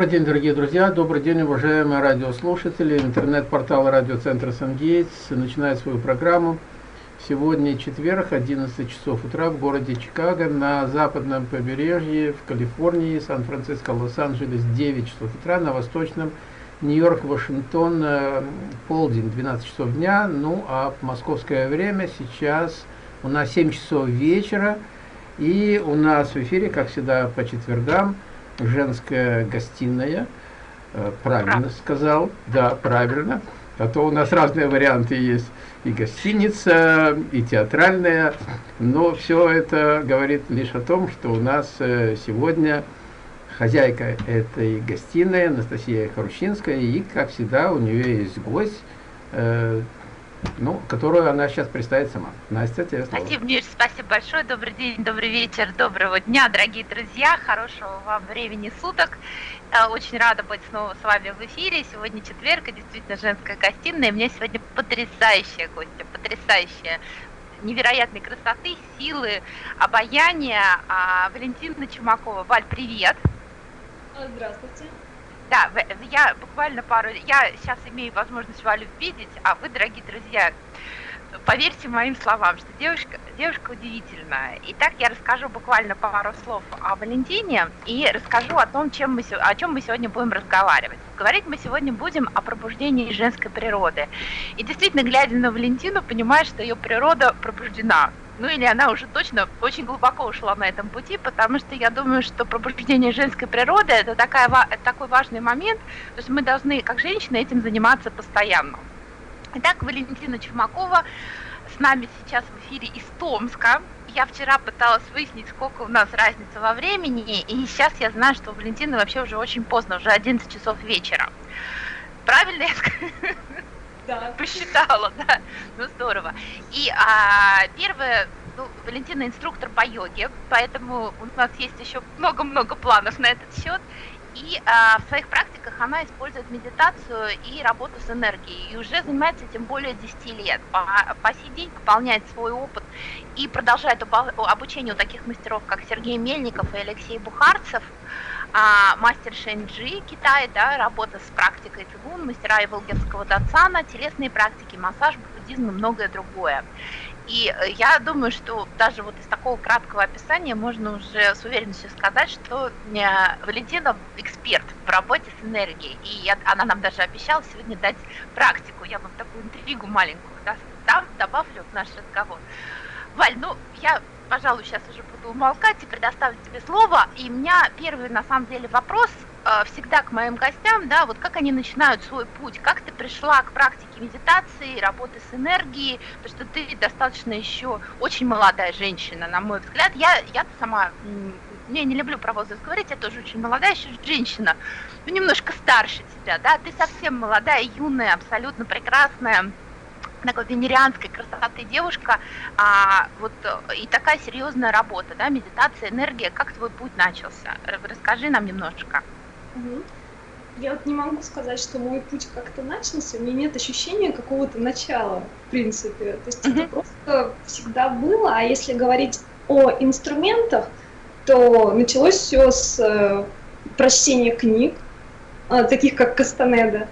Добрый день, дорогие друзья, добрый день, уважаемые радиослушатели. Интернет-портал радиоцентра «Сангейтс» начинает свою программу. Сегодня четверг, 11 часов утра в городе Чикаго, на западном побережье, в Калифорнии, Сан-Франциско, Лос-Анджелес, 9 часов утра, на восточном Нью-Йорк, Вашингтон, э, полдень, 12 часов дня. Ну, а московское время сейчас у нас 7 часов вечера, и у нас в эфире, как всегда, по четвергам, женская гостиная. Э, правильно сказал, да, правильно. А то у нас разные варианты есть. И гостиница, и театральная. Но все это говорит лишь о том, что у нас э, сегодня хозяйка этой гостиной Анастасия Харущинская. И, как всегда, у нее есть гость, э, ну, которую она сейчас представит сама. Настя, тебе слово. Спасибо, Миш, спасибо большое. Добрый день, добрый вечер, доброго дня, дорогие друзья. Хорошего вам времени суток. Э, очень рада быть снова с вами в эфире. Сегодня четверг, и действительно женская гостиная. У меня сегодня потрясающая гостья, потрясающая невероятной красоты, силы, обаяния. А, Валентина Чумакова. Валь, привет. Здравствуйте. Да, я буквально пару... Я сейчас имею возможность Валю видеть, а вы, дорогие друзья, поверьте моим словам, что девушка, девушка удивительная. Итак, я расскажу буквально пару слов о Валентине и расскажу о том, чем мы, о чем мы сегодня будем разговаривать. Говорить мы сегодня будем о пробуждении женской природы. И действительно, глядя на Валентину, понимаешь, что ее природа пробуждена ну или она уже точно очень глубоко ушла на этом пути, потому что я думаю, что пробуждение женской природы это, такая, такой важный момент, то есть мы должны, как женщины, этим заниматься постоянно. Итак, Валентина Чумакова с нами сейчас в эфире из Томска. Я вчера пыталась выяснить, сколько у нас разница во времени, и сейчас я знаю, что у Валентины вообще уже очень поздно, уже 11 часов вечера. Правильно я? Посчитала, да. Ну, здорово. И а, первое, ну, Валентина инструктор по йоге, поэтому у нас есть еще много-много планов на этот счет. И а, в своих практиках она использует медитацию и работу с энергией. И уже занимается этим более 10 лет. По, по сей день пополняет свой опыт и продолжает обучение у таких мастеров, как Сергей Мельников и Алексей Бухарцев а, мастер Шэньджи Китай, да, работа с практикой цигун, мастера Иволгерского датсана, телесные практики, массаж, буддизм и многое другое. И э, я думаю, что даже вот из такого краткого описания можно уже с уверенностью сказать, что э, Валентина эксперт в работе с энергией. И я, она нам даже обещала сегодня дать практику. Я вам такую интригу маленькую да, добавлю в наш разговор. Валь, ну я пожалуй, сейчас уже буду умолкать и предоставлю тебе слово. И у меня первый, на самом деле, вопрос э, всегда к моим гостям, да, вот как они начинают свой путь, как ты пришла к практике медитации, работы с энергией, потому что ты достаточно еще очень молодая женщина, на мой взгляд. Я, я сама, я не люблю про возраст говорить, я тоже очень молодая еще женщина, ну, немножко старше тебя, да, ты совсем молодая, юная, абсолютно прекрасная, такой венерианской красоты девушка, а, вот и такая серьезная работа, да, медитация, энергия. Как твой путь начался? Расскажи нам немножечко. Угу. Я вот не могу сказать, что мой путь как-то начался, у меня нет ощущения какого-то начала, в принципе. То есть угу. это просто всегда было, а если говорить о инструментах, то началось все с э, прочтения книг, э, таких как Кастанеда,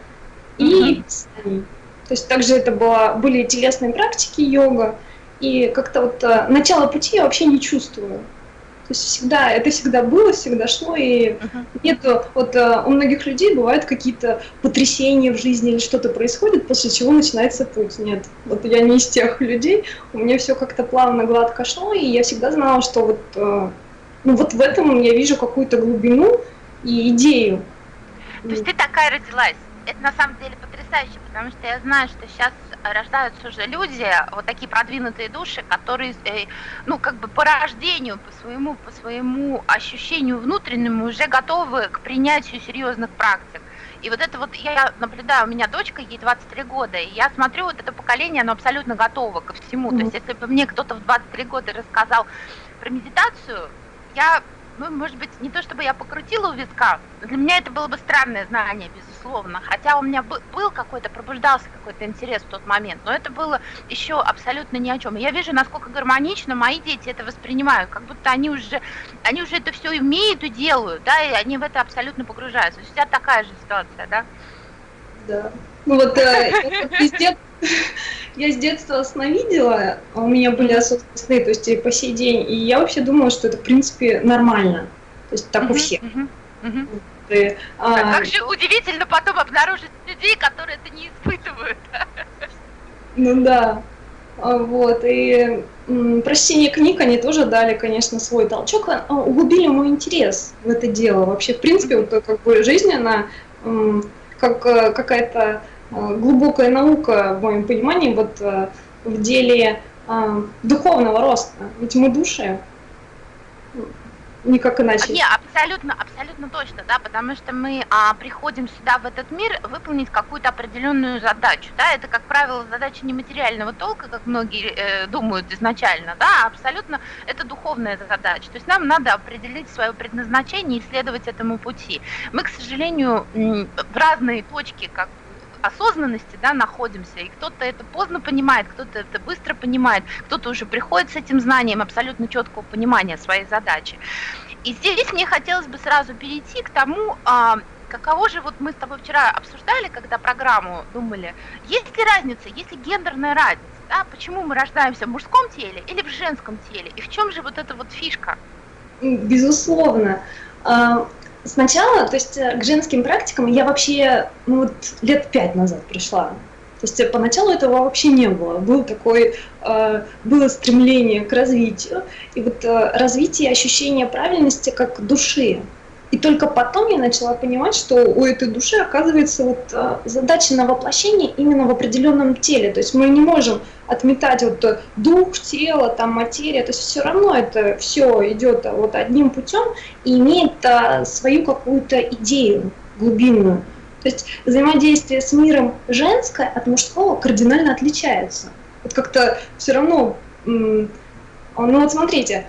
и писаний. То есть также это было, были телесные практики йога, и как-то вот э, начало пути я вообще не чувствую. То есть всегда, это всегда было, всегда шло, и uh-huh. нету, вот э, у многих людей бывают какие-то потрясения в жизни или что-то происходит, после чего начинается путь. Нет, вот я не из тех людей, у меня все как-то плавно, гладко шло, и я всегда знала, что вот, э, ну вот в этом я вижу какую-то глубину и идею. То есть ты такая родилась? Это на самом деле потрясающе, потому что я знаю, что сейчас рождаются уже люди, вот такие продвинутые души, которые, э, ну, как бы по рождению, по своему, по своему ощущению внутреннему уже готовы к принятию серьезных практик. И вот это вот я наблюдаю, у меня дочка, ей 23 года, и я смотрю, вот это поколение, оно абсолютно готово ко всему. Mm-hmm. То есть если бы мне кто-то в 23 года рассказал про медитацию, я ну, может быть, не то чтобы я покрутила у виска, для меня это было бы странное знание, безусловно, хотя у меня был какой-то, пробуждался какой-то интерес в тот момент, но это было еще абсолютно ни о чем. я вижу, насколько гармонично мои дети это воспринимают, как будто они уже, они уже это все умеют и делают, да, и они в это абсолютно погружаются. У тебя такая же ситуация, да? Да. Ну вот э, я с детства сновидела, а у меня были осознанные сны, то есть и по сей день, и я вообще думала, что это, в принципе, нормально. То есть так у всех. И, а, а как же удивительно потом обнаружить людей, которые это не испытывают. Ну да. А, вот, и прочтение книг, они тоже дали, конечно, свой толчок, углубили мой интерес в это дело. Вообще, в принципе, вот как бы жизнь, она как э, какая-то глубокая наука, в моем понимании, вот э, в деле духовного роста. Ведь мы души, никак иначе. Не, абсолютно, абсолютно точно, да, потому что мы а, приходим сюда, в этот мир, выполнить какую-то определенную задачу, да, это, как правило, задача нематериального толка, как многие э, думают изначально, да, а абсолютно это духовная задача, то есть нам надо определить свое предназначение и следовать этому пути. Мы, к сожалению, в разные точки, как осознанности да, находимся, и кто-то это поздно понимает, кто-то это быстро понимает, кто-то уже приходит с этим знанием абсолютно четкого понимания своей задачи. И здесь мне хотелось бы сразу перейти к тому, а, каково же, вот мы с тобой вчера обсуждали, когда программу думали, есть ли разница, есть ли гендерная разница, да, почему мы рождаемся в мужском теле или в женском теле, и в чем же вот эта вот фишка? Безусловно. Сначала, то есть э, к женским практикам я вообще ну, вот лет пять назад пришла. То есть э, поначалу этого вообще не было. Был такой, э, было стремление к развитию. И вот э, развитие ощущения правильности как души. И только потом я начала понимать, что у этой души оказывается вот э, задача на воплощение именно в определенном теле. То есть мы не можем отметать вот э, дух, тело, там материя. То есть все равно это все идет э, вот одним путем и имеет свою какую-то идею глубинную. То есть взаимодействие с миром женское от мужского кардинально отличается. Вот как-то все равно, ну вот смотрите,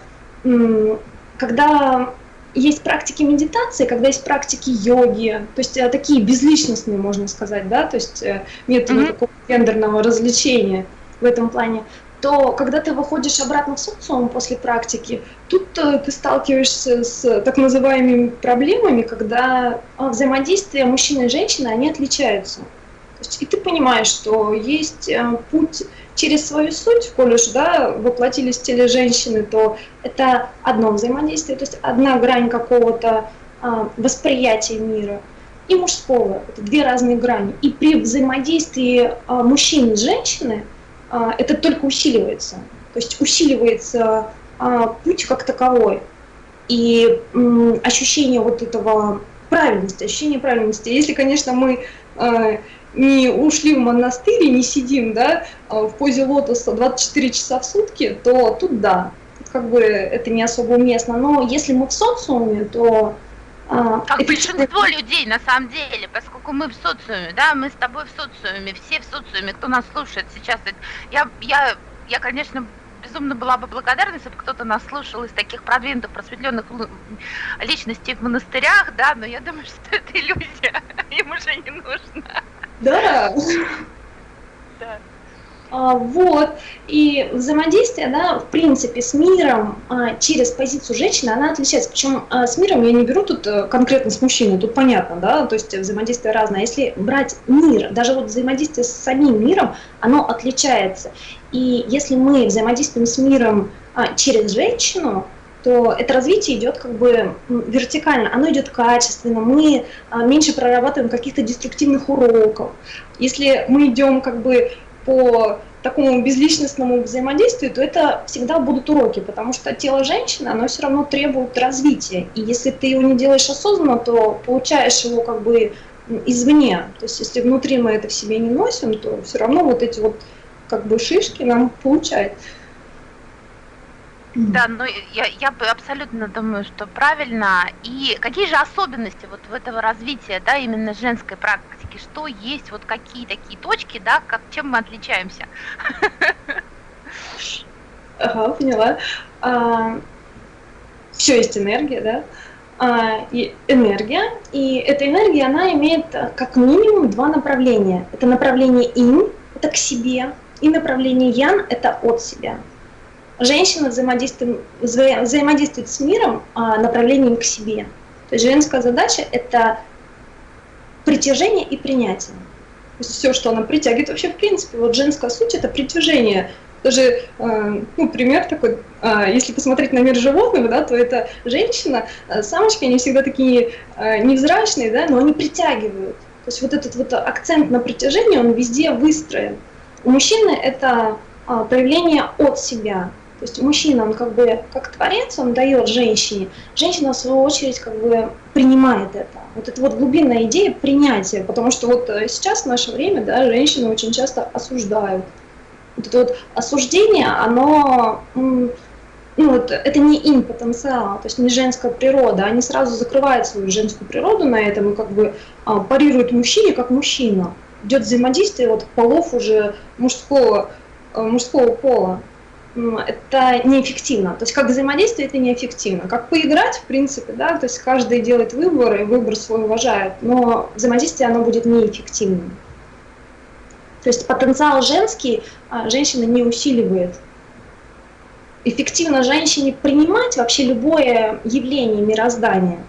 когда есть практики медитации, когда есть практики йоги, то есть э, такие безличностные, можно сказать, да, то есть э, нет mm-hmm. такого гендерного развлечения в этом плане, то когда ты выходишь обратно в социум после практики, тут э, ты сталкиваешься с так называемыми проблемами, когда а, взаимодействие мужчины и женщины, они отличаются. И ты понимаешь, что есть путь через свою суть, коль уж да, воплотились в теле женщины, то это одно взаимодействие, то есть одна грань какого-то а, восприятия мира и мужского. Это две разные грани. И при взаимодействии а, мужчины и женщины а, это только усиливается. То есть усиливается путь как таковой. И ощущение вот этого правильности, ощущение правильности. Если, конечно, мы а, не ушли в монастырь и не сидим, да, а в позе лотоса 24 часа в сутки, то тут да, как бы это не особо уместно. Но если мы в социуме, то а, как это большинство людей на самом деле, поскольку мы в социуме, да, мы с тобой в социуме, все в социуме, кто нас слушает сейчас, я, я, я, конечно, безумно была бы благодарна, если бы кто-то нас слушал из таких продвинутых, просветленных личностей в монастырях, да, но я думаю, что это иллюзия, им уже не нужно. Да. Да. А, вот, и взаимодействие, да, в принципе, с миром а, через позицию женщины, она отличается. Причем а, с миром я не беру тут а, конкретно с мужчиной, тут понятно, да, то есть взаимодействие разное. Если брать мир, даже вот взаимодействие с самим миром, оно отличается. И если мы взаимодействуем с миром а, через женщину, то это развитие идет как бы вертикально, оно идет качественно, мы а, меньше прорабатываем каких-то деструктивных уроков. Если мы идем как бы по такому безличностному взаимодействию, то это всегда будут уроки, потому что тело женщины, оно все равно требует развития. И если ты его не делаешь осознанно, то получаешь его как бы извне. То есть если внутри мы это в себе не носим, то все равно вот эти вот как бы шишки нам получают. Да, ну я, я бы абсолютно думаю, что правильно. И какие же особенности вот в этого развития, да, именно женской практики? Что есть, вот какие такие точки, да, как, чем мы отличаемся? Ага, поняла. А, все есть энергия, да, а, и энергия, и эта энергия, она имеет э, как минимум два направления. Это направление ин, это к себе, и направление ян, это от себя. Женщина взаимодействует, взаимодействует с миром а, направлением к себе. То есть женская задача – это притяжение и принятие. То есть все, что она притягивает, вообще в принципе, вот женская суть – это притяжение даже, э, ну, пример такой, э, если посмотреть на мир животных, да, то это женщина, э, самочки, они всегда такие невзрачные, да, но они притягивают. То есть вот этот вот акцент на притяжение, он везде выстроен. У мужчины это проявление от себя. То есть мужчина, он как бы как творец, он дает женщине. Женщина, в свою очередь, как бы принимает это. Вот это вот глубинная идея принятия, потому что вот сейчас в наше время, да, женщины очень часто осуждают вот это вот осуждение, оно, ну, вот, это не им потенциал, то есть не женская природа, они сразу закрывают свою женскую природу на этом и как бы а, парируют мужчине как мужчина. Идет взаимодействие вот полов уже мужского, а, мужского пола. Это неэффективно. То есть как взаимодействие это неэффективно. Как поиграть, в принципе, да, то есть каждый делает выбор и выбор свой уважает, но взаимодействие оно будет неэффективным. То есть потенциал женский а, женщина не усиливает. Эффективно женщине принимать вообще любое явление мироздания.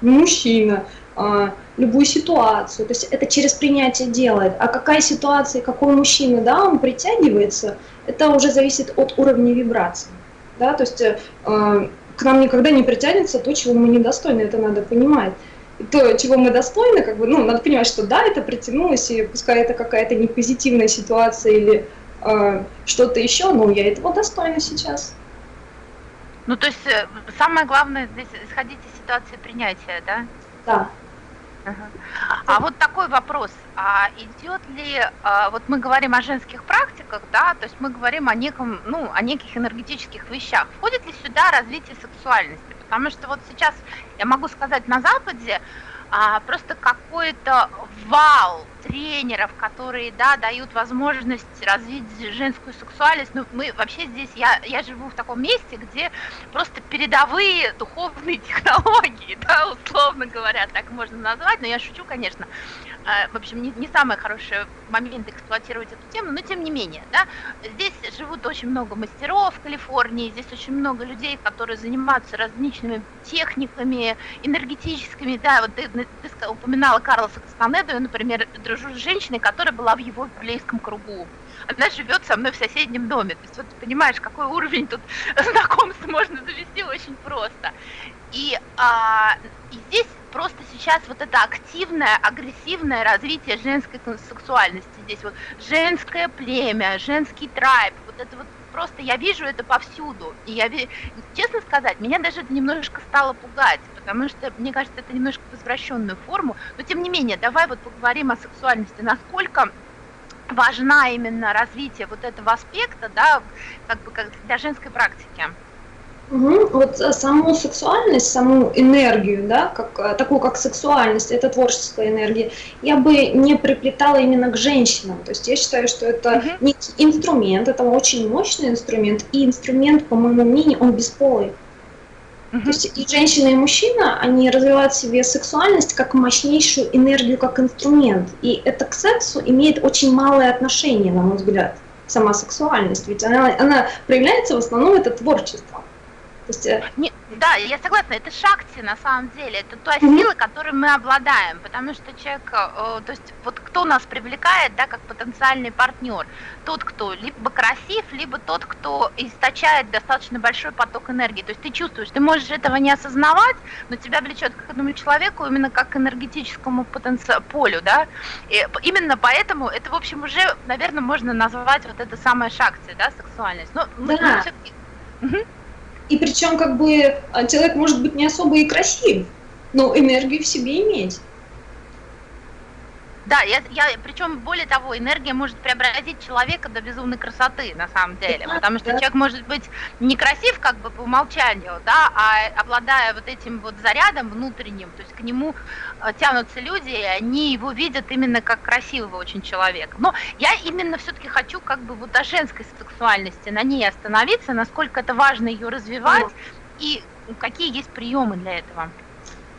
Мужчина, а, любую ситуацию. То есть это через принятие делает. А какая ситуация, какой мужчина, да, он притягивается, это уже зависит от уровня вибрации. Да, то есть э, к нам никогда не притянется то, чего мы недостойны, это надо понимать то, чего мы достойны, как бы, ну, надо понимать, что да, это притянулось, и пускай это какая-то непозитивная ситуация или э, что-то еще, но я этого достойна сейчас. Ну, то есть э, самое главное здесь исходить из ситуации принятия, да? Да. А вот такой вопрос, а идет ли, а, вот мы говорим о женских практиках, да, то есть мы говорим о неком, ну, о неких энергетических вещах. Входит ли сюда развитие сексуальности? Потому что вот сейчас я могу сказать на Западе, а, просто какой-то вал тренеров, которые, да, дают возможность развить женскую сексуальность. Ну, мы вообще здесь, я, я живу в таком месте, где просто передовые духовные технологии, да, условно говоря, так можно назвать, но я шучу, конечно. А, в общем, не, не самый хороший момент эксплуатировать эту тему, но тем не менее, да, здесь живут очень много мастеров в Калифорнии, здесь очень много людей, которые занимаются различными техниками, энергетическими, да, вот ты, ты упоминала Карлоса Кастанеду, я, например, дружу с женщиной, которая была в его библейском кругу, она живет со мной в соседнем доме, то есть вот ты понимаешь, какой уровень тут знакомств можно завести очень просто. И, а, и здесь просто сейчас вот это активное, агрессивное развитие женской сексуальности. Здесь вот женское племя, женский трайб, вот это вот просто я вижу это повсюду. И я, честно сказать, меня даже это немножко стало пугать, потому что, мне кажется, это немножко в извращенную форму. Но тем не менее, давай вот поговорим о сексуальности. Насколько важна именно развитие вот этого аспекта, да, как бы как для женской практики. Угу. Вот э, саму сексуальность, саму энергию, да, как, э, такую как сексуальность, это творческая энергия, я бы не приплетала именно к женщинам. То есть я считаю, что это угу. некий инструмент, это очень мощный инструмент, и инструмент, по моему мнению, он бесполый. Угу. То есть и женщина, и мужчина, они развивают в себе сексуальность как мощнейшую энергию, как инструмент. И это к сексу имеет очень малое отношение, на мой взгляд, сама сексуальность. Ведь она, она проявляется в основном это творчество. Есть, э, Не, да, я согласна, это шакти на самом деле, это та сила, которой мы обладаем, потому что человек, э, то есть вот кто нас привлекает, да, как потенциальный партнер, тот, кто либо красив, либо тот, кто источает достаточно большой поток энергии, то есть ты чувствуешь, ты можешь этого не осознавать, но тебя влечет к этому человеку именно как к энергетическому потенци... полю, да, и именно поэтому это, в общем, уже, наверное, можно назвать вот это самое шакти, да, сексуальность, но мы да. все-таки... Угу. И причем как бы а, человек может быть не особо и красив, но энергию в себе иметь. Да, я, я, причем более того, энергия может преобразить человека до безумной красоты, на самом деле, потому что человек может быть некрасив как бы по умолчанию, да, а обладая вот этим вот зарядом внутренним, то есть к нему э, тянутся люди, и они его видят именно как красивого очень человека. Но я именно все-таки хочу как бы вот о женской сексуальности, на ней остановиться, насколько это важно ее развивать, и какие есть приемы для этого?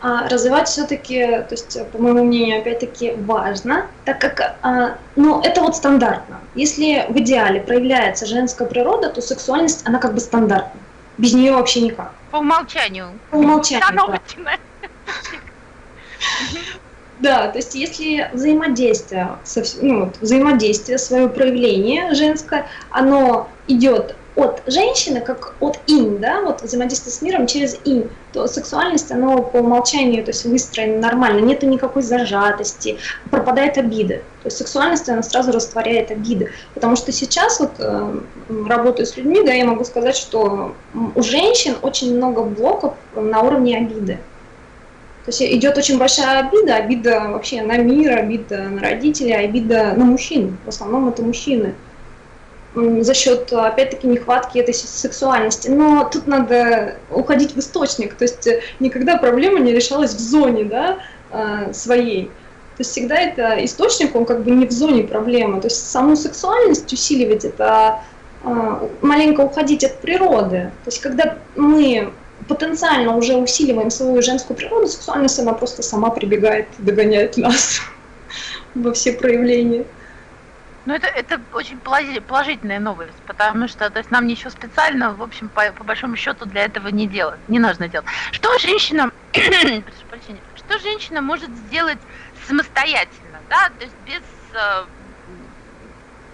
А, развивать все-таки, то есть, по моему мнению, опять-таки важно, так как, а, ну, это вот стандартно. Если в идеале проявляется женская природа, то сексуальность, она как бы стандартна. Без нее вообще никак. По умолчанию. По умолчанию, да. Да, то есть если взаимодействие, ну, взаимодействие, свое проявление женское, оно идет от женщины, как от инь, да, вот взаимодействие с миром через инь, то сексуальность, она по умолчанию, то есть выстроена нормально, нету никакой зажатости, пропадает обиды. То есть сексуальность, она сразу растворяет обиды. Потому что сейчас вот э, работаю с людьми, да, я могу сказать, что у женщин очень много блоков на уровне обиды. То есть идет очень большая обида, обида вообще на мир, обида на родителей, обида на мужчин. В основном это мужчины за счет, опять-таки, нехватки этой сексуальности. Но тут надо уходить в источник, то есть э, никогда проблема не решалась в зоне да, э, своей. То есть всегда это источник, он как бы не в зоне проблемы. То есть саму сексуальность усиливать, это э, маленько уходить от природы. То есть когда мы потенциально уже усиливаем свою женскую природу, сексуальность, она просто сама прибегает, догоняет нас во все проявления. Ну, это, это очень положительная новость, потому что то есть нам ничего специально, в общем, по, по большому счету для этого не делать, не нужно делать. Что женщина, прошу прощения, что женщина может сделать самостоятельно, да, то есть без, э,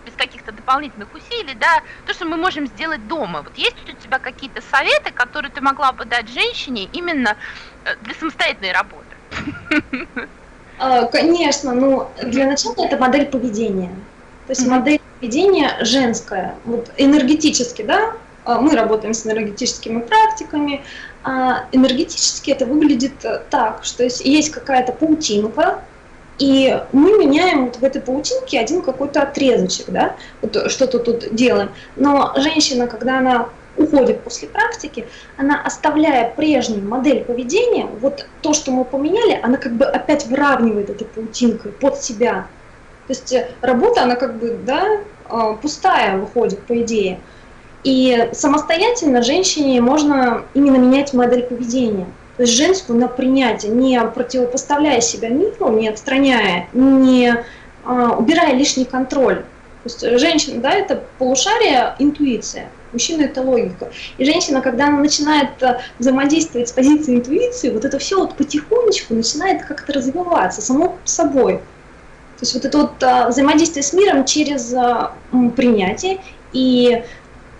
без каких-то дополнительных усилий, да, то, что мы можем сделать дома. Вот есть у тебя какие-то советы, которые ты могла бы дать женщине именно э, для самостоятельной работы? А, конечно, но для начала это модель поведения. То есть модель поведения женская, вот энергетически, да, а, мы работаем с энергетическими практиками, а энергетически это выглядит так, что есть, есть какая-то паутинка, и мы меняем вот в этой паутинке один какой-то отрезочек, да, вот что-то тут делаем. Но женщина, когда она уходит после практики, она, оставляя прежнюю модель поведения, вот то, что мы поменяли, она как бы опять выравнивает этой паутинкой под себя. То есть э, работа, она как бы, да, а, пустая выходит, по идее. И самостоятельно женщине можно именно менять модель поведения. То есть женскую на принятие, не противопоставляя себя миру, не отстраняя, не а, убирая лишний контроль. То есть женщина, да, это полушарие, интуиция. Мужчина – это логика. И женщина, когда она начинает э, взаимодействовать с позиции интуиции, вот это все вот потихонечку начинает как-то развиваться само собой. То есть вот это вот а, взаимодействие с миром через а, принятие и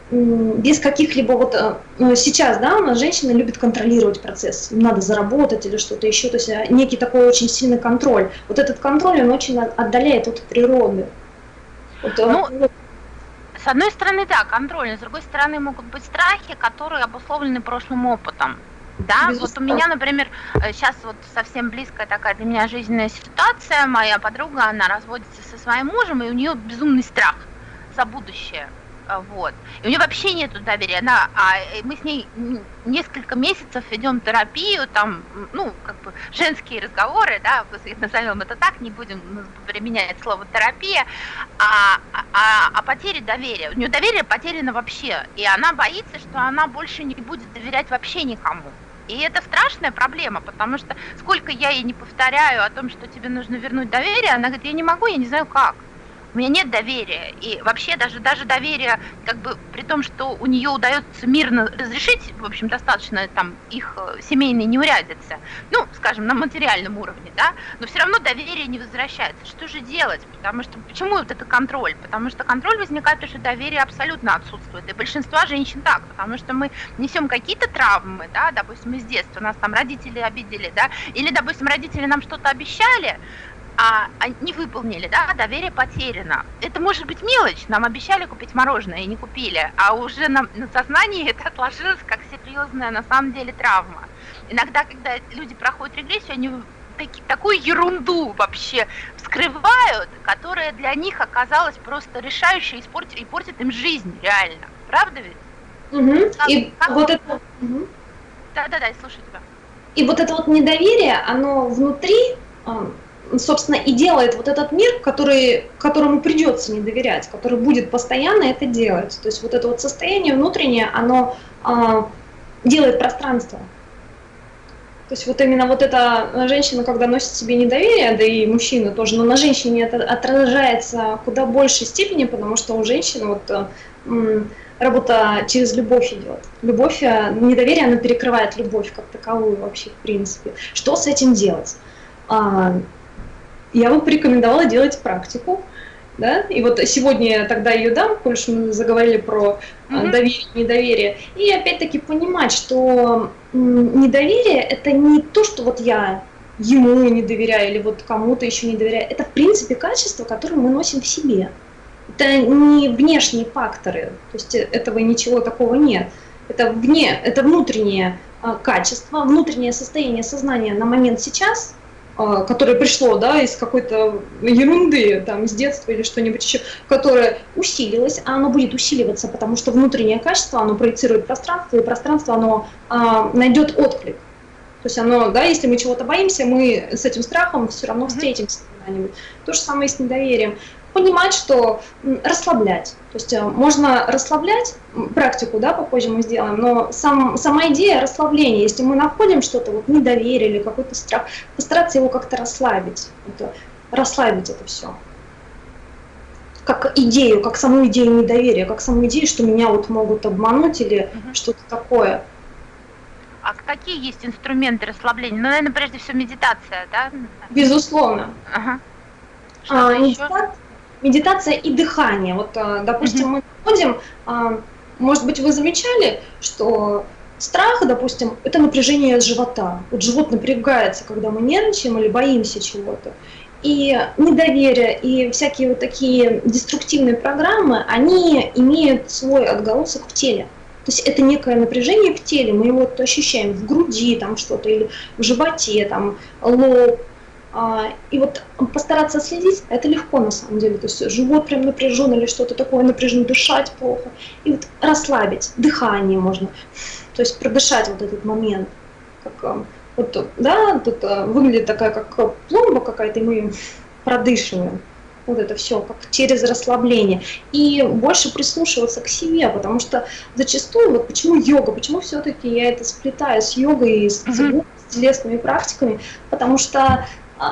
без каких-либо вот а, ну, сейчас, да, у нас женщины любят контролировать процесс, надо заработать или что-то еще, то есть а, некий такой очень сильный контроль. Вот этот контроль, он очень отдаляет от природы. Вот, а, ну, с одной стороны, да, контроль, с другой стороны могут быть страхи, которые обусловлены прошлым опытом. Да, Безусловно. вот у меня, например, сейчас э, вот совсем близкая такая для меня жизненная ситуация. Моя подруга, она разводится со своим мужем, и у нее безумный страх за будущее. А, вот. И у нее вообще нет доверия. Она, а э, мы с ней несколько месяцев ведем терапию, там, ну, как бы женские разговоры, да, назовем это так, не будем применять слово терапия, а, а, а потери доверия. У нее доверие потеряно вообще, и она боится, что она больше не будет доверять вообще никому. И это страшная проблема, потому что сколько я ей не повторяю о том, что тебе нужно вернуть доверие, она говорит, я не могу, я не знаю как у меня нет доверия. И вообще даже, даже доверие, как бы при том, что у нее удается мирно разрешить, в общем, достаточно там их э, семейные неурядицы, ну, скажем, на материальном уровне, да, но все равно доверие не возвращается. Что же делать? Потому что, почему вот это контроль? Потому что контроль возникает, потому что доверие абсолютно отсутствует. И большинство женщин так, потому что мы несем какие-то травмы, да, допустим, из детства, нас там родители обидели, да, или, допустим, родители нам что-то обещали, а, а не выполнили, да, доверие потеряно. Это может быть мелочь, нам обещали купить мороженое и не купили, а уже на, на сознании это отложилось как серьезная на самом деле травма. Иногда, когда люди проходят регрессию, они таки, такую ерунду вообще вскрывают, которая для них оказалась просто решающей и портит, и портит им жизнь реально. Правда ведь? Угу. Как, и как вот это... Угу. Да-да-да, я слушаю тебя. И вот это вот недоверие, оно внутри собственно, и делает вот этот мир, который, которому придется не доверять, который будет постоянно это делать. То есть вот это вот состояние внутреннее, оно а, делает пространство. То есть вот именно вот эта женщина, когда носит себе недоверие, да и мужчина тоже, но на женщине это отражается куда большей степени, потому что у женщины вот работа через любовь идет. Любовь, э, недоверие, она перекрывает любовь как таковую вообще, в принципе. Что с этим делать? Я бы порекомендовала делать практику, да, и вот сегодня я тогда ее дам, коль мы заговорили про mm-hmm. доверие, недоверие, и опять-таки понимать, что недоверие это не то, что вот я ему не доверяю или вот кому-то еще не доверяю, это в принципе качество, которое мы носим в себе. Это не внешние факторы, то есть этого ничего такого нет. Это вне, это внутреннее а, качество, внутреннее состояние сознания на момент сейчас, которое пришло да, из какой-то ерунды, там, с детства или что-нибудь еще, которое усилилось, а оно будет усиливаться, потому что внутреннее качество, оно проецирует пространство, и пространство, оно а, найдет отклик. То есть оно, да, если мы чего-то боимся, мы с этим страхом все равно встретимся когда-нибудь. То же самое и с недоверием понимать, что расслаблять. То есть э, можно расслаблять, практику, да, попозже мы сделаем, но сам, сама идея расслабления, если мы находим что-то, вот недоверие или какой-то страх, постараться его как-то расслабить, это, расслабить это все. Как идею, как саму идею недоверия, как саму идею, что меня вот могут обмануть или угу. что-то такое. А какие есть инструменты расслабления? Ну, наверное, прежде всего медитация, да? Безусловно. Ага. а, медитация, медитация и дыхание. Вот, а, допустим, мы ходим, а, может быть, вы замечали, что страх, допустим, это напряжение живота. Вот живот напрягается, когда мы нервничаем или боимся чего-то. И недоверие, и всякие вот такие деструктивные программы, они имеют свой отголосок в теле. То есть это некое напряжение в теле, мы его ощущаем в груди, там что-то, или в животе, там лоб, и вот постараться следить, это легко на самом деле. То есть живот прям напряжен или что-то такое напряжено, дышать плохо. И вот расслабить, дыхание можно. То есть продышать вот этот момент. Как, а, вот, да, тут а, выглядит такая, как пломба какая-то, и мы продышиваем. Вот это все, как через расслабление. И больше прислушиваться к себе, потому что зачастую, вот почему йога, почему все-таки я это сплетаю с йогой и с, с телесными практиками, потому что а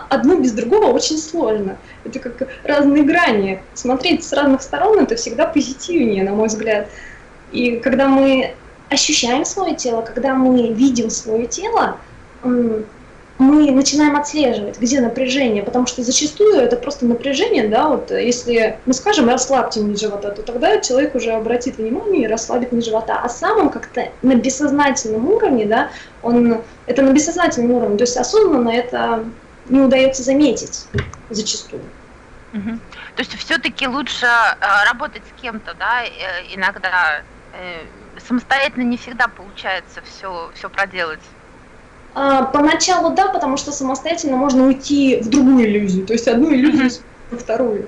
одно без другого очень сложно. Это как разные грани. Смотреть с разных сторон это всегда позитивнее, на мой взгляд. И когда мы ощущаем свое тело, когда мы видим свое тело, мы начинаем отслеживать, где напряжение, потому что зачастую это просто напряжение, да, вот если мы скажем расслабьте низ живота, то тогда человек уже обратит внимание и расслабит низ живота, а сам он как-то на бессознательном уровне, да, он, это на бессознательном уровне, то есть осознанно это не удается заметить зачастую. Угу. То есть все-таки лучше э, работать с кем-то, да, э, иногда э, самостоятельно не всегда получается все, все проделать. А, поначалу да, потому что самостоятельно можно уйти в другую иллюзию, то есть одну иллюзию во вторую.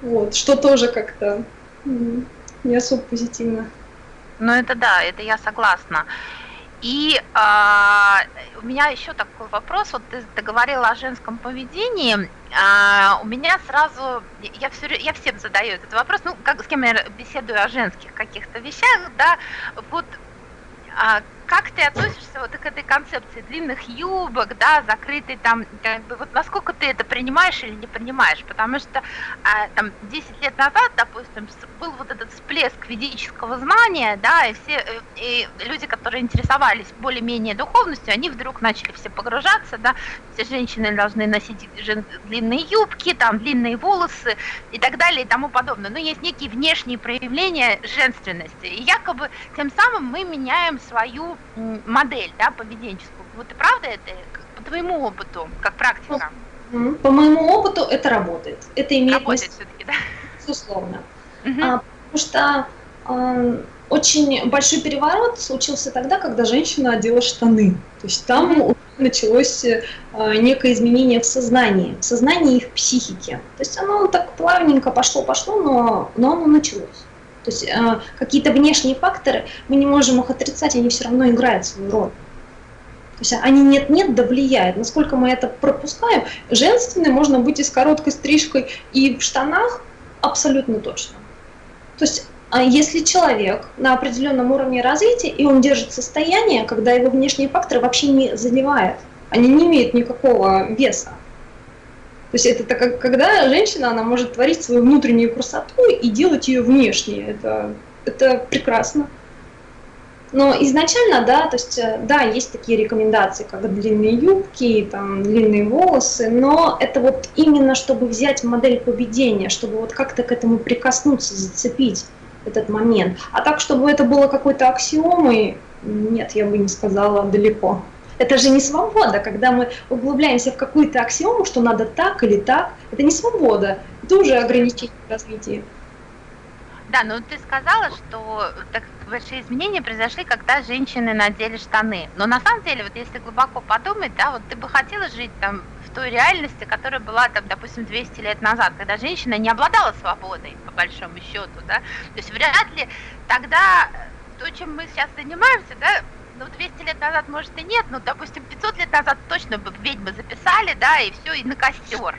Вот, что тоже как-то не особо позитивно. Ну это да, это я согласна. И а, у меня еще такой вопрос. Вот ты, говорила о женском поведении. А, у меня сразу, я, все, я всем задаю этот вопрос, ну, как, с кем я беседую о женских каких-то вещах, да, вот а, как ты относишься вот к этой концепции длинных юбок, да, закрытой там, как бы, вот насколько ты это принимаешь или не принимаешь? Потому что а, там 10 лет назад, допустим, был вот этот всплеск ведического знания, да, и все э, и люди, которые интересовались более-менее духовностью, они вдруг начали все погружаться, да, все женщины должны носить длинные юбки, там, длинные волосы и так далее и тому подобное. Но есть некие внешние проявления женственности, и якобы тем самым мы меняем свою модель, да, поведенческую. Вот и правда это по твоему опыту, как практика? По моему опыту это работает. Это имеет работает все-таки, да? Безусловно. Угу. А, потому что а, очень большой переворот случился тогда, когда женщина одела штаны. То есть там угу. началось а, некое изменение в сознании, в сознании и в психике. То есть оно так плавненько пошло-пошло, но, но оно началось. То есть э, какие-то внешние факторы, мы не можем их отрицать, они все равно играют свою роль. То есть они нет-нет, да влияют. Насколько мы это пропускаем, женственной можно быть и с короткой стрижкой, и в штанах абсолютно точно. То есть а если человек на определенном уровне развития, и он держит состояние, когда его внешние факторы вообще не задевают, они не имеют никакого веса. То есть это как, когда женщина, она может творить свою внутреннюю красоту и делать ее внешней. Это, это прекрасно. Но изначально, да, то есть, э, да, есть такие рекомендации, как длинные юбки, там, длинные волосы, но это вот именно, чтобы взять модель поведения, чтобы вот как-то к этому прикоснуться, зацепить этот момент. А так, чтобы это было какой-то аксиомой, нет, я бы не сказала далеко. Это же не свобода, когда мы углубляемся в какую-то аксиому, что надо так или так. Это не свобода, это уже ограничение развития. Да, ну ты сказала, что так большие изменения произошли, когда женщины надели штаны. Но на самом деле, вот если глубоко подумать, да, вот ты бы хотела жить там в той реальности, которая была там, допустим, 200 лет назад, когда женщина не обладала свободой, по большому счету, да. То есть вряд ли тогда то, чем мы сейчас занимаемся, да, ну, 200 лет назад, может, и нет, но, допустим, 500 лет назад точно бы ведьмы записали, да, и все, и на костер.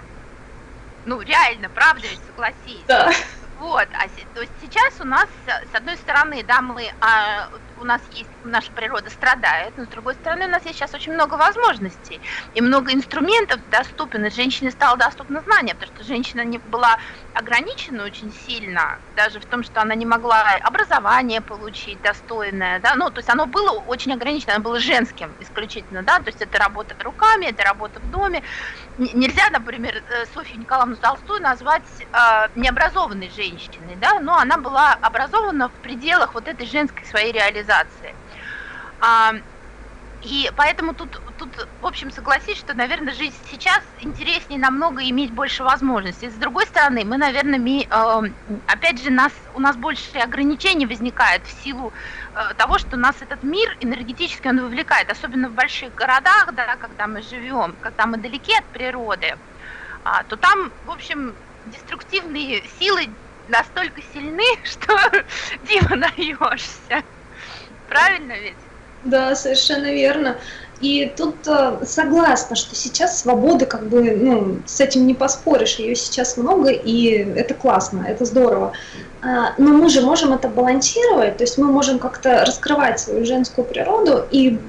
Ну, реально, правда ведь, согласись. Да. Вот, а то есть сейчас у нас, с одной стороны, да, мы, а, у нас есть, наша природа страдает, но с другой стороны, у нас есть сейчас очень много возможностей и много инструментов доступен, женщине стало доступно знание, потому что женщина не была ограничена очень сильно, даже в том, что она не могла образование получить достойное, да, ну, то есть оно было очень ограничено, оно было женским исключительно, да, то есть это работа руками, это работа в доме, нельзя, например, э, Софью Николаевну Толстую назвать э, необразованной женщиной, да, но она была образована в пределах вот этой женской своей реализации. А, и поэтому тут, тут, в общем, согласись, что, наверное, жизнь сейчас интереснее намного иметь больше возможностей. С другой стороны, мы, наверное, ми, э, опять же, нас, у нас больше ограничений возникает в силу э, того, что нас этот мир энергетически он вовлекает, особенно в больших городах, да, когда мы живем, когда мы далеки от природы, а, то там, в общем, деструктивные силы настолько сильны, что диво наешься. Правильно ведь? Да, совершенно верно. И тут э, согласна, что сейчас свободы, как бы, ну, с этим не поспоришь, ее сейчас много, и это классно, это здорово. А, но мы же можем это балансировать, то есть мы можем как-то раскрывать свою женскую природу, и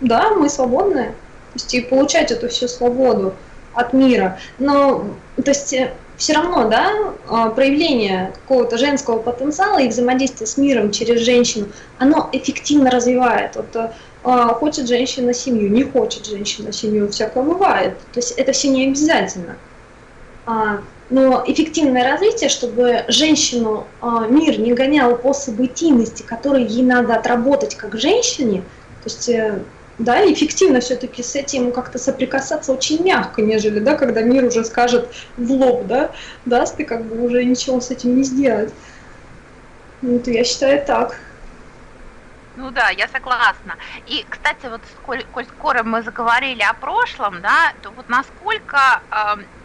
да, мы свободны, то есть и получать эту всю свободу от мира. Но, то есть э, все равно, да, а, проявление какого-то женского потенциала и взаимодействие с миром через женщину, оно эффективно развивает. Вот э, а, хочет женщина семью, не хочет женщина семью, всякое бывает. То есть это все не обязательно. А, но эффективное развитие, чтобы женщину мир не гонял по событийности, которые ей надо отработать как женщине, то есть э, да, эффективно все-таки с этим как-то соприкасаться очень мягко, нежели, да, когда мир уже скажет в лоб, да, даст, ты как бы уже ничего с этим не сделать. Вот я считаю так. Ну да, я согласна. И, кстати, вот сколь, коль скоро мы заговорили о прошлом, да, то вот насколько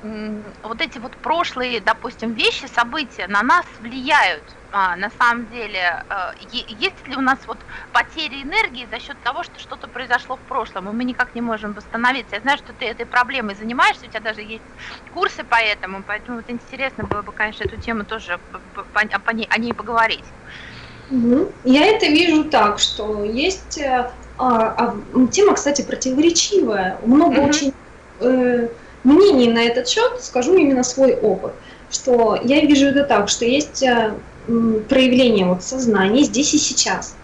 э, вот эти вот прошлые, допустим, вещи, события на нас влияют, а, на самом деле, э, есть ли у нас вот потери энергии за счет того, что что-то произошло в прошлом, и мы никак не можем восстановиться. Я знаю, что ты этой проблемой занимаешься, у тебя даже есть курсы по этому, поэтому вот интересно было бы, конечно, эту тему тоже о ней поговорить. Я это вижу так, что есть э, а, а, тема, кстати, противоречивая. Много угу. очень э, мнений на этот счет, скажу именно свой опыт, что я вижу это так, что есть э, проявление вот сознания здесь и сейчас.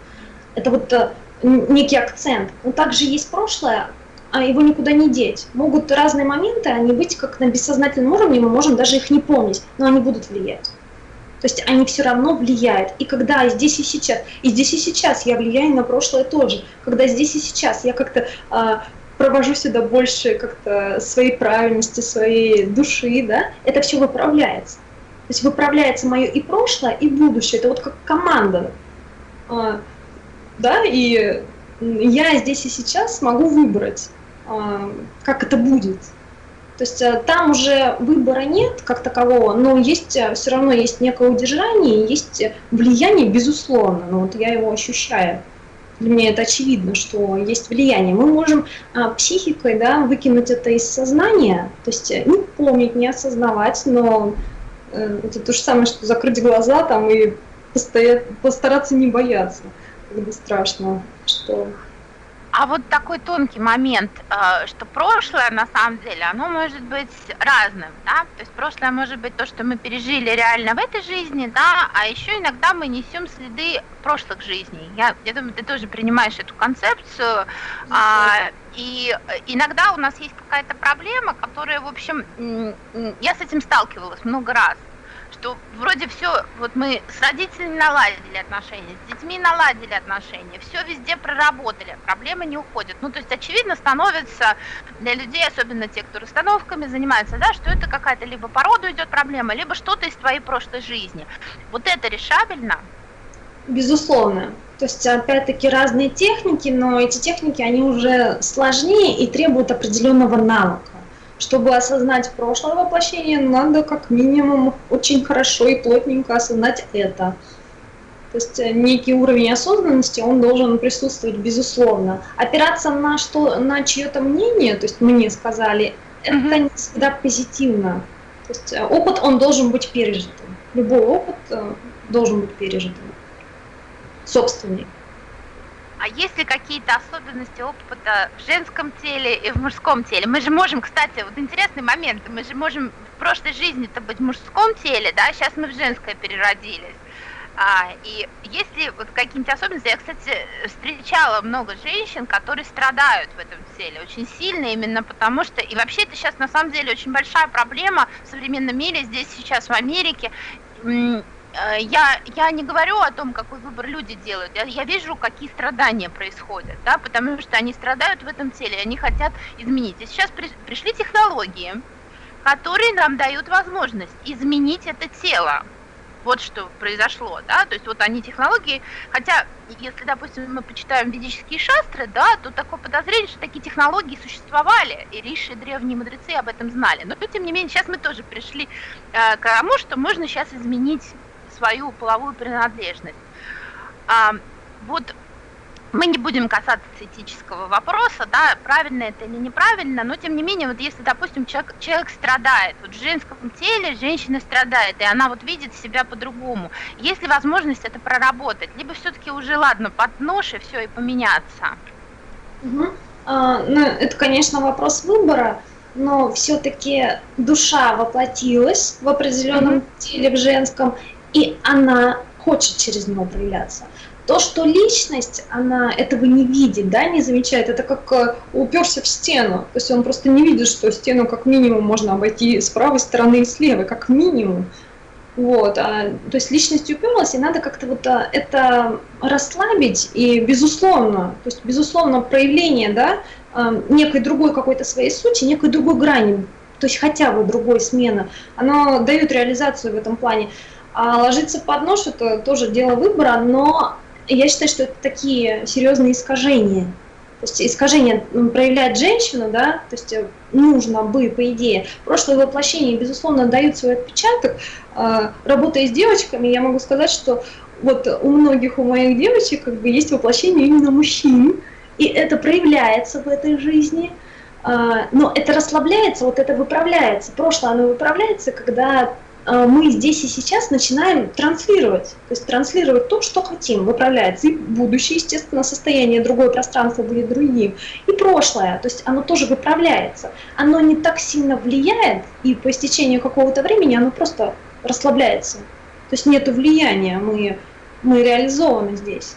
Это вот э, некий акцент. Но также есть прошлое, а его никуда не деть. Могут разные моменты, они быть как на бессознательном уровне, мы можем даже их не помнить, но они будут влиять. То есть они все равно влияют. И когда здесь и сейчас, и здесь и сейчас я влияю на прошлое тоже. Когда здесь и сейчас я как-то э, провожу сюда больше как-то своей правильности, своей души, да, это все выправляется. То есть выправляется мое и прошлое, и будущее. Это вот как команда. А, да, и я здесь и сейчас могу выбрать, а, как это будет. То есть а, там уже выбора нет как такового, но есть а, все равно есть некое удержание, есть влияние, безусловно, но вот я его ощущаю. Для меня это очевидно, что есть влияние. Мы можем а, психикой да, выкинуть это из сознания, то есть не помнить, не осознавать, но Э, это то же самое, что закрыть глаза там и постараться не бояться, когда страшно, что а вот такой тонкий момент, э, что прошлое на самом деле, оно может быть разным, да, то есть прошлое может быть то, что мы пережили реально в этой жизни, да, а еще иногда мы несем следы прошлых жизней. Я, я думаю, ты тоже принимаешь эту концепцию, а, и иногда у нас есть какая-то проблема, которая, в общем, я с этим сталкивалась много раз что вроде все, вот мы с родителями наладили отношения, с детьми наладили отношения, все везде проработали, проблемы не уходят. Ну, то есть, очевидно, становится для людей, особенно те, кто расстановками занимается, да, что это какая-то либо по роду идет проблема, либо что-то из твоей прошлой жизни. Вот это решабельно? Безусловно. То есть, опять-таки, разные техники, но эти техники, они уже сложнее и требуют определенного навыка. Чтобы осознать прошлое воплощение, надо как минимум очень хорошо и плотненько осознать это. То есть э, некий уровень осознанности, он должен присутствовать безусловно. Опираться на, что, на чье-то мнение, то есть мне сказали, это не всегда позитивно. То есть э, опыт, он должен быть пережитым. Любой опыт э, должен быть пережитым. Собственный. А есть ли какие-то особенности опыта в женском теле и в мужском теле? Мы же можем, кстати, вот интересный момент, мы же можем в прошлой жизни-то быть в мужском теле, да, сейчас мы в женское переродились. А, и есть ли вот какие-нибудь особенности? Я, кстати, встречала много женщин, которые страдают в этом теле очень сильно, именно потому что, и вообще это сейчас на самом деле очень большая проблема в современном мире, здесь сейчас в Америке, я, я не говорю о том, какой выбор люди делают, я, я вижу, какие страдания происходят, да, потому что они страдают в этом теле, они хотят изменить. И сейчас при, пришли технологии, которые нам дают возможность изменить это тело. Вот что произошло, да, то есть вот они технологии, хотя, если, допустим, мы почитаем ведические шастры, да, то такое подозрение, что такие технологии существовали, и риши, древние мудрецы об этом знали. Но, тем не менее, сейчас мы тоже пришли э, к тому, что можно сейчас изменить свою половую принадлежность. А, вот мы не будем касаться этического вопроса, да, правильно это или неправильно, но тем не менее, вот если, допустим, человек, человек страдает, вот в женском теле женщина страдает, и она вот видит себя по-другому, есть ли возможность это проработать, либо все-таки уже, ладно, под нож и все, и поменяться? Угу. А, ну, это, конечно, вопрос выбора, но все-таки душа воплотилась в определенном угу. теле, в женском, и она хочет через него проявляться. То, что личность, она этого не видит, да, не замечает, это как э, уперся в стену. То есть он просто не видит, что стену как минимум можно обойти с правой стороны и с левой, как минимум. Вот, а, то есть личность уперлась, и надо как-то вот а, это расслабить, и безусловно, то есть безусловно проявление, да, а, некой другой какой-то своей сути, некой другой грани, то есть хотя бы другой смены, оно дает реализацию в этом плане. А ложиться под нож – это тоже дело выбора, но я считаю, что это такие серьезные искажения. То есть искажение проявляет женщину, да, то есть э, нужно бы, по идее. Прошлое воплощение, безусловно, дают свой отпечаток. А, работая с девочками, я могу сказать, что вот у многих, у моих девочек как бы есть воплощение именно мужчин, и это проявляется в этой жизни. А, но это расслабляется, вот это выправляется. Прошлое, оно выправляется, когда мы здесь и сейчас начинаем транслировать, то есть транслировать то, что хотим, выправляется. И будущее, естественно, состояние, другое пространство будет другим. И прошлое, то есть оно тоже выправляется. Оно не так сильно влияет, и по истечению какого-то времени оно просто расслабляется. То есть нет влияния, мы, мы реализованы здесь.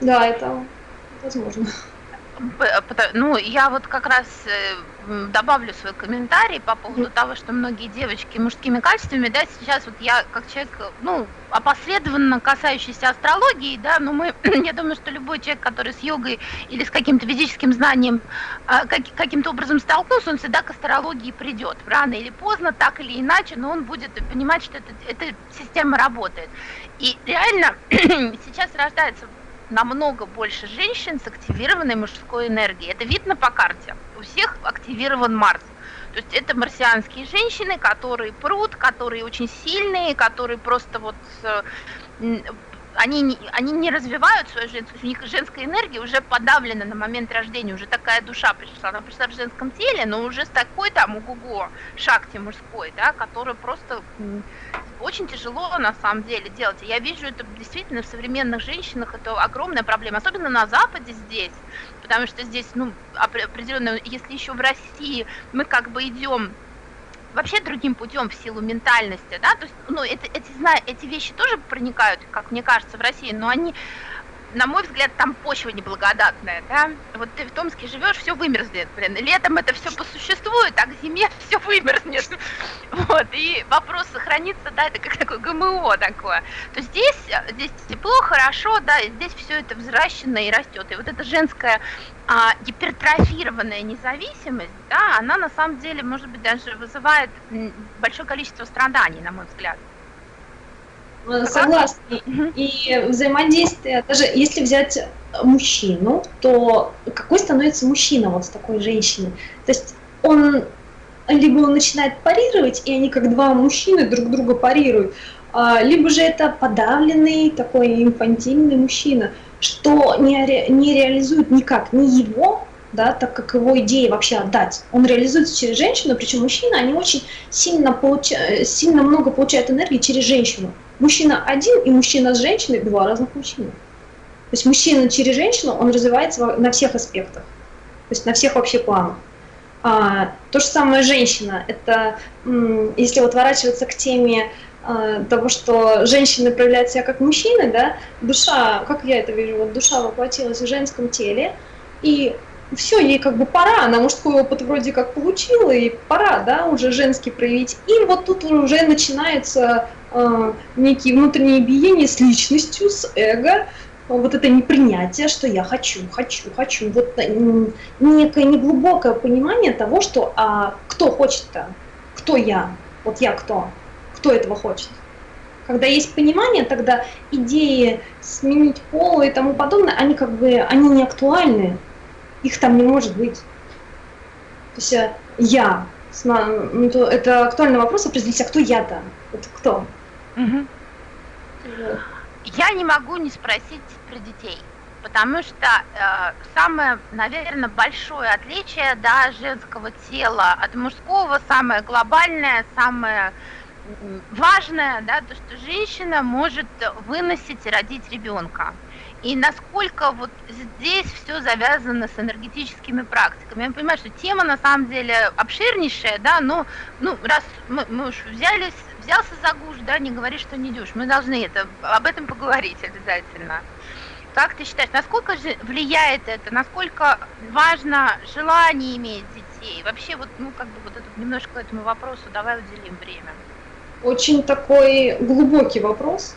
Да, это возможно. Ну, я вот как раз э, добавлю свой комментарий по поводу того, что многие девочки мужскими качествами, да, сейчас вот я как человек, ну, опосредованно касающийся астрологии, да, но мы, я думаю, что любой человек, который с йогой или с каким-то физическим знанием а, как, каким-то образом столкнулся, он всегда к астрологии придет, рано или поздно, так или иначе, но он будет понимать, что это, эта система работает. И реально сейчас рождается намного больше женщин с активированной мужской энергией. Это видно по карте. У всех активирован Марс. То есть это марсианские женщины, которые прут, которые очень сильные, которые просто вот... Э, они не, они не развивают свою женскую, у них женская энергия уже подавлена на момент рождения, уже такая душа пришла, она пришла в женском теле, но уже с такой там угуго шахте мужской, да, который просто очень тяжело на самом деле делать. я вижу это действительно в современных женщинах, это огромная проблема, особенно на Западе здесь, потому что здесь, ну, определенно, если еще в России мы как бы идем вообще другим путем в силу ментальности, да, то есть, ну, это, эти, эти вещи тоже проникают, как мне кажется, в России, но они на мой взгляд, там почва неблагодатная, да, вот ты в Томске живешь, все вымерзнет, блин, летом это все посуществует, а к зиме все вымерзнет, вот, и вопрос сохранится, да, это как такое ГМО такое, то здесь, здесь тепло, хорошо, да, и здесь все это взращено и растет, и вот эта женская а, гипертрофированная независимость, да, она на самом деле, может быть, даже вызывает большое количество страданий, на мой взгляд. Э, согласна. И взаимодействие, даже если взять мужчину, то какой становится мужчина вот с такой женщиной? То есть он либо он начинает парировать, и они как два мужчины друг друга парируют, а, либо же это подавленный такой инфантильный мужчина, что не, ре, не реализует никак ни его да, так как его идея вообще отдать. Он реализуется через женщину, причем мужчины, они очень сильно, получа... сильно много получают энергии через женщину. Мужчина один и мужчина с женщиной – два разных мужчины. То есть мужчина через женщину, он развивается на всех аспектах, то есть на всех вообще планах. А, то же самое женщина, это если вот ворачиваться к теме а, того, что женщины проявляют себя как мужчины, да, душа, как я это вижу, вот душа воплотилась в женском теле, и все, ей как бы пора, она мужской опыт вроде как получила, и пора, да, уже женский проявить. И вот тут уже начинается э, некие внутренние биения с личностью, с эго, вот это непринятие, что я хочу, хочу, хочу, вот некое неглубокое понимание того, что а кто хочет-то, кто я, вот я кто, кто этого хочет. Когда есть понимание, тогда идеи сменить пол и тому подобное, они как бы, они не актуальны, их там не может быть. То есть э, я, ну, это актуальный вопрос, определить, а кто я-то? Вот кто? Угу. Я не могу не спросить про детей, потому что э, самое, наверное, большое отличие да, женского тела от мужского, самое глобальное, самое важное, да, то, что женщина может выносить и родить ребенка и насколько вот здесь все завязано с энергетическими практиками. Я понимаю, что тема на самом деле обширнейшая, да, но ну, раз мы, мы уж взялись, взялся за гуш, да, не говори, что не дюш, мы должны это, об этом поговорить обязательно. Как ты считаешь, насколько же влияет это, насколько важно желание иметь детей? Вообще вот, ну, как бы вот этот немножко этому вопросу давай уделим время. Очень такой глубокий вопрос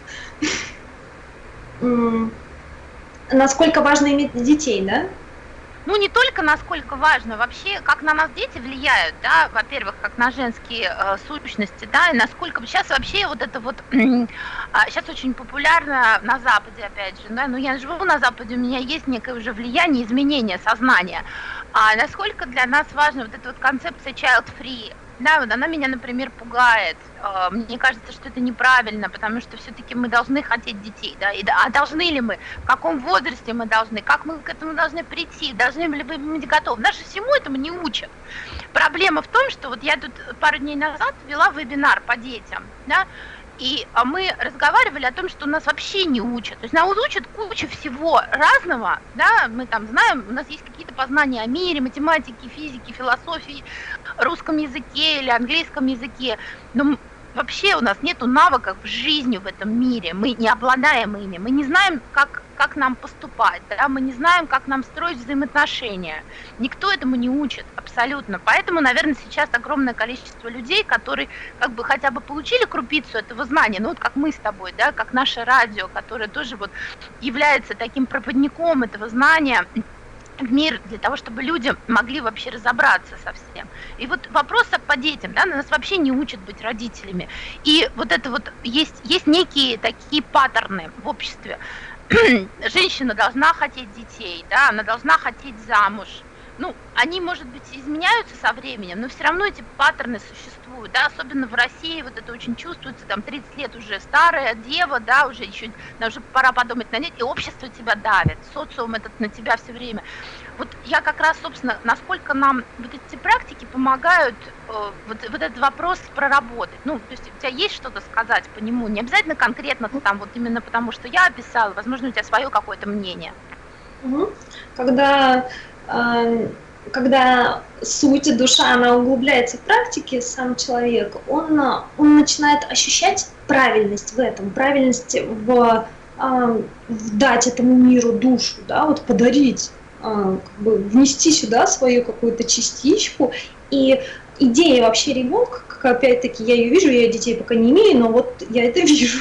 насколько важно иметь детей, да? Ну, не только насколько важно, вообще, как на нас дети влияют, да, во-первых, как на женские э, сущности, да, и насколько сейчас вообще вот это вот, э, сейчас очень популярно на Западе, опять же, да, ну, я живу на Западе, у меня есть некое уже влияние, изменение сознания, а насколько для нас важна вот эта вот концепция child-free, да, вот она меня, например, пугает. А, мне кажется, что это неправильно, потому что все-таки мы должны хотеть детей, да, и, а должны ли мы, в каком возрасте мы должны, как мы к этому должны прийти, должны ли мы быть готовы. Нас же всему этому не учат. Проблема в том, что вот я тут пару дней назад вела вебинар по детям, да, и а, мы разговаривали о том, что нас вообще не учат. То есть нас учат кучу всего разного, да, мы там знаем, у нас есть какие-то познания о мире, математике, физике, философии, русском языке или английском языке, но вообще у нас нет навыков жизни в этом мире, мы не обладаем ими, мы не знаем, как, как нам поступать, да? мы не знаем, как нам строить взаимоотношения. Никто этому не учит абсолютно. Поэтому, наверное, сейчас огромное количество людей, которые как бы хотя бы получили крупицу этого знания, ну вот как мы с тобой, да, как наше радио, которое тоже вот является таким проводником этого знания, в мир для того, чтобы люди могли вообще разобраться со всем. И вот вопрос по детям, да, нас вообще не учат быть родителями. И вот это вот есть, есть некие такие паттерны в обществе. Женщина должна хотеть детей, да, она должна хотеть замуж, ну, они, может быть, изменяются со временем, но все равно эти паттерны существуют, да, особенно в России вот это очень чувствуется, там 30 лет уже старая дева, да, уже еще, уже пора подумать на ней, и общество тебя давит, социум этот на тебя все время. Вот я как раз, собственно, насколько нам вот эти практики помогают э, вот, вот этот вопрос проработать. Ну, то есть у тебя есть что-то сказать по нему, не обязательно конкретно там вот именно потому, что я описала, возможно, у тебя свое какое-то мнение. Когда когда суть, душа, она углубляется в практике, сам человек, он, он начинает ощущать правильность в этом, правильность в, в дать этому миру душу, да, вот подарить, как бы внести сюда свою какую-то частичку. И идея вообще ребенка, как опять-таки я ее вижу, я детей пока не имею, но вот я это вижу,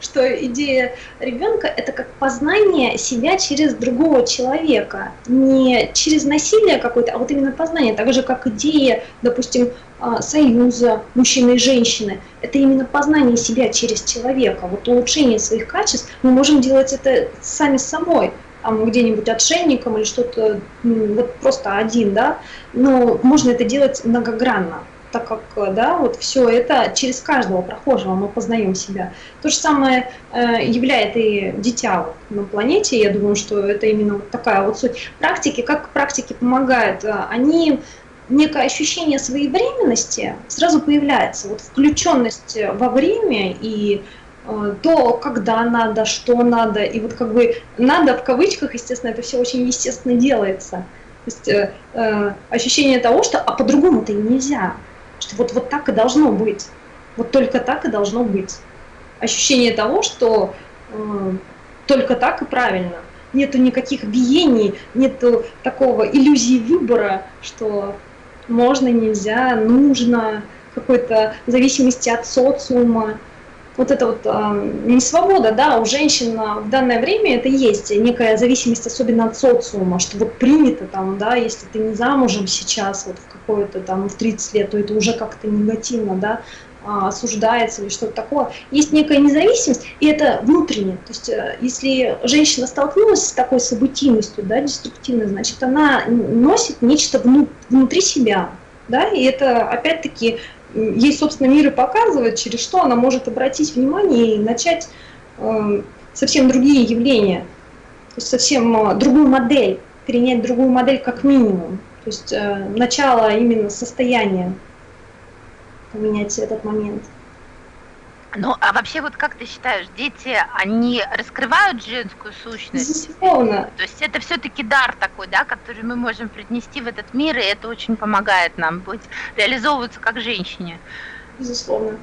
что идея ребенка это как познание себя через другого человека, не через насилие какое-то, а вот именно познание, так же как идея, допустим, а, союза мужчины и женщины, это именно познание себя через человека, вот улучшение своих качеств, мы можем делать это сами с собой, где-нибудь отшельником или что-то, вот просто один, да, но можно это делать многогранно так как да, вот все это через каждого прохожего мы познаем себя. То же самое э, являет и дитя на планете. Я думаю, что это именно вот такая вот суть практики. Как практики помогают? Э, они некое ощущение своей временности сразу появляется. Вот включенность во время и э, то, когда надо, что надо, и вот как бы надо в кавычках, естественно, это все очень естественно делается. То есть э, э, ощущение того, что а по-другому-то и нельзя что вот, вот так и должно быть. Вот только так и должно быть. Ощущение того, что э, только так и правильно. Нету никаких биений, нету такого иллюзии выбора, что можно, нельзя, нужно, какой-то зависимости от социума вот это вот э, не свобода, да, у женщин в данное время это есть некая зависимость, особенно от социума, что вот принято там, да, если ты не замужем сейчас, вот в какое-то там в 30 лет, то это уже как-то негативно, да, а, осуждается или что-то такое. Есть некая независимость, и это внутренне. То есть э, если женщина столкнулась с такой событийностью, да, деструктивной, значит, она носит нечто внутри себя, да, и это опять-таки ей, собственно, мир и показывает, через что она может обратить внимание и начать э, совсем другие явления, то есть совсем э, другую модель, перенять другую модель как минимум. То есть э, начало именно состояния поменять этот момент. Ну, а вообще, вот как ты считаешь, дети, они раскрывают женскую сущность? Безусловно. То есть это все-таки дар такой, да, который мы можем принести в этот мир, и это очень помогает нам быть, реализовываться как женщине. Безусловно.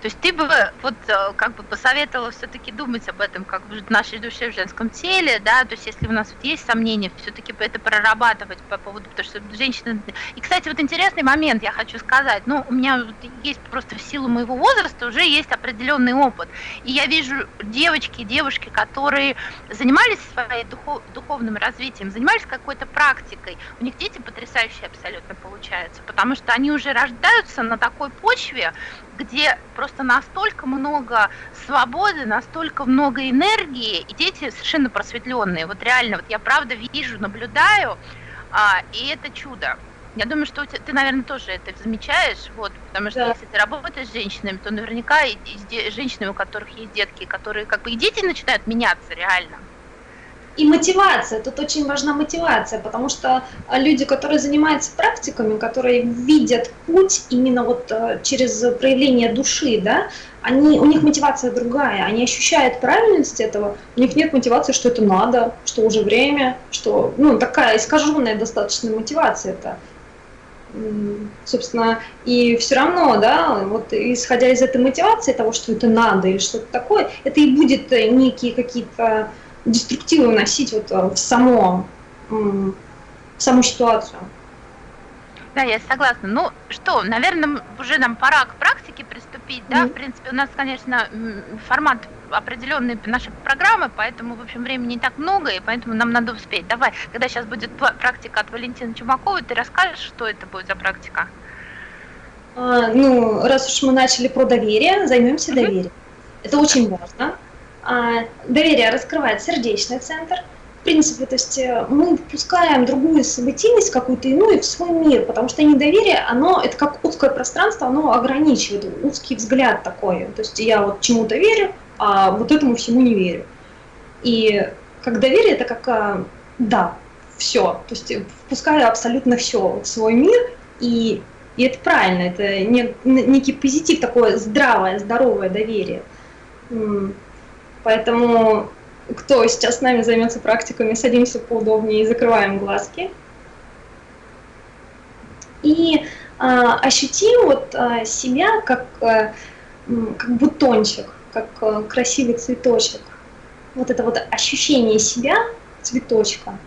То есть ты бы вот э, как бы посоветовала все-таки думать об этом как в нашей душе в женском теле, да, то есть если у нас вот есть сомнения, все-таки это прорабатывать по поводу, потому что женщина... И, кстати, вот интересный момент я хочу сказать, ну, у меня есть просто в силу моего возраста уже есть определенный опыт, и я вижу девочки, девушки, которые занимались своим духов, духовным развитием, занимались какой-то практикой, у них дети потрясающие абсолютно получаются, потому что они уже рождаются на такой почве, где просто настолько много свободы, настолько много энергии, и дети совершенно просветленные. Вот реально, вот я правда вижу, наблюдаю, а, и это чудо. Я думаю, что ты, наверное, тоже это замечаешь, вот, потому что да. если ты работаешь с женщинами, то наверняка и, и с женщинами, у которых есть детки, которые как бы и дети начинают меняться реально. И мотивация, тут очень важна мотивация, потому что а, люди, которые занимаются практиками, которые видят путь именно вот а, через проявление души, да, они, у них мотивация другая, они ощущают правильность этого, у них нет мотивации, что это надо, что уже время, что, ну, такая искаженная достаточно мотивация это. Собственно, и все равно, да, вот исходя из этой мотивации того, что это надо или что-то такое, это и будет некие какие-то деструктивы вносить вот э, в, само, в саму ситуацию. Да, я согласна. Ну что, наверное, уже нам пора к практике приступить, да? Mm-hmm. В принципе, у нас, конечно, формат определенной нашей программы, поэтому, в общем, времени не так много, и поэтому нам надо успеть. Давай, когда сейчас будет практика от Валентины Чумаковой, ты расскажешь, что это будет за практика? А, ну, раз уж мы начали про доверие, займемся mm-hmm. доверием. Это очень важно. А, доверие раскрывает сердечный центр, принципе, то есть э, мы впускаем другую событийность, какую-то иную в свой мир, потому что недоверие, оно, это как узкое пространство, оно ограничивает, узкий взгляд такой. То есть я вот чему-то верю, а вот этому всему не верю. И как доверие, это как э, да, все. То есть впускаю абсолютно все в свой мир, и, и это правильно, это не, некий позитив, такое здравое, здоровое доверие. Поэтому кто сейчас с нами займется практиками, садимся поудобнее и закрываем глазки. И а, ощутим вот а, себя как, а, как бутончик, как а, красивый цветочек. Вот это вот ощущение себя цветочка.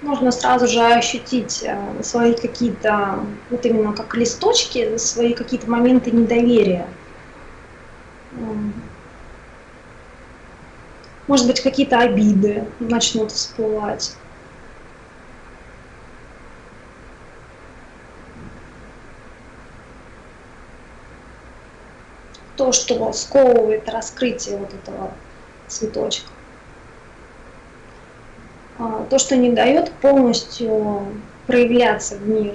Можно сразу же ощутить э, свои какие-то, вот именно как листочки, свои какие-то моменты недоверия. Может быть, какие-то обиды начнут всплывать. То, что сковывает раскрытие вот этого цветочка. А, то, что не дает полностью проявляться в мир.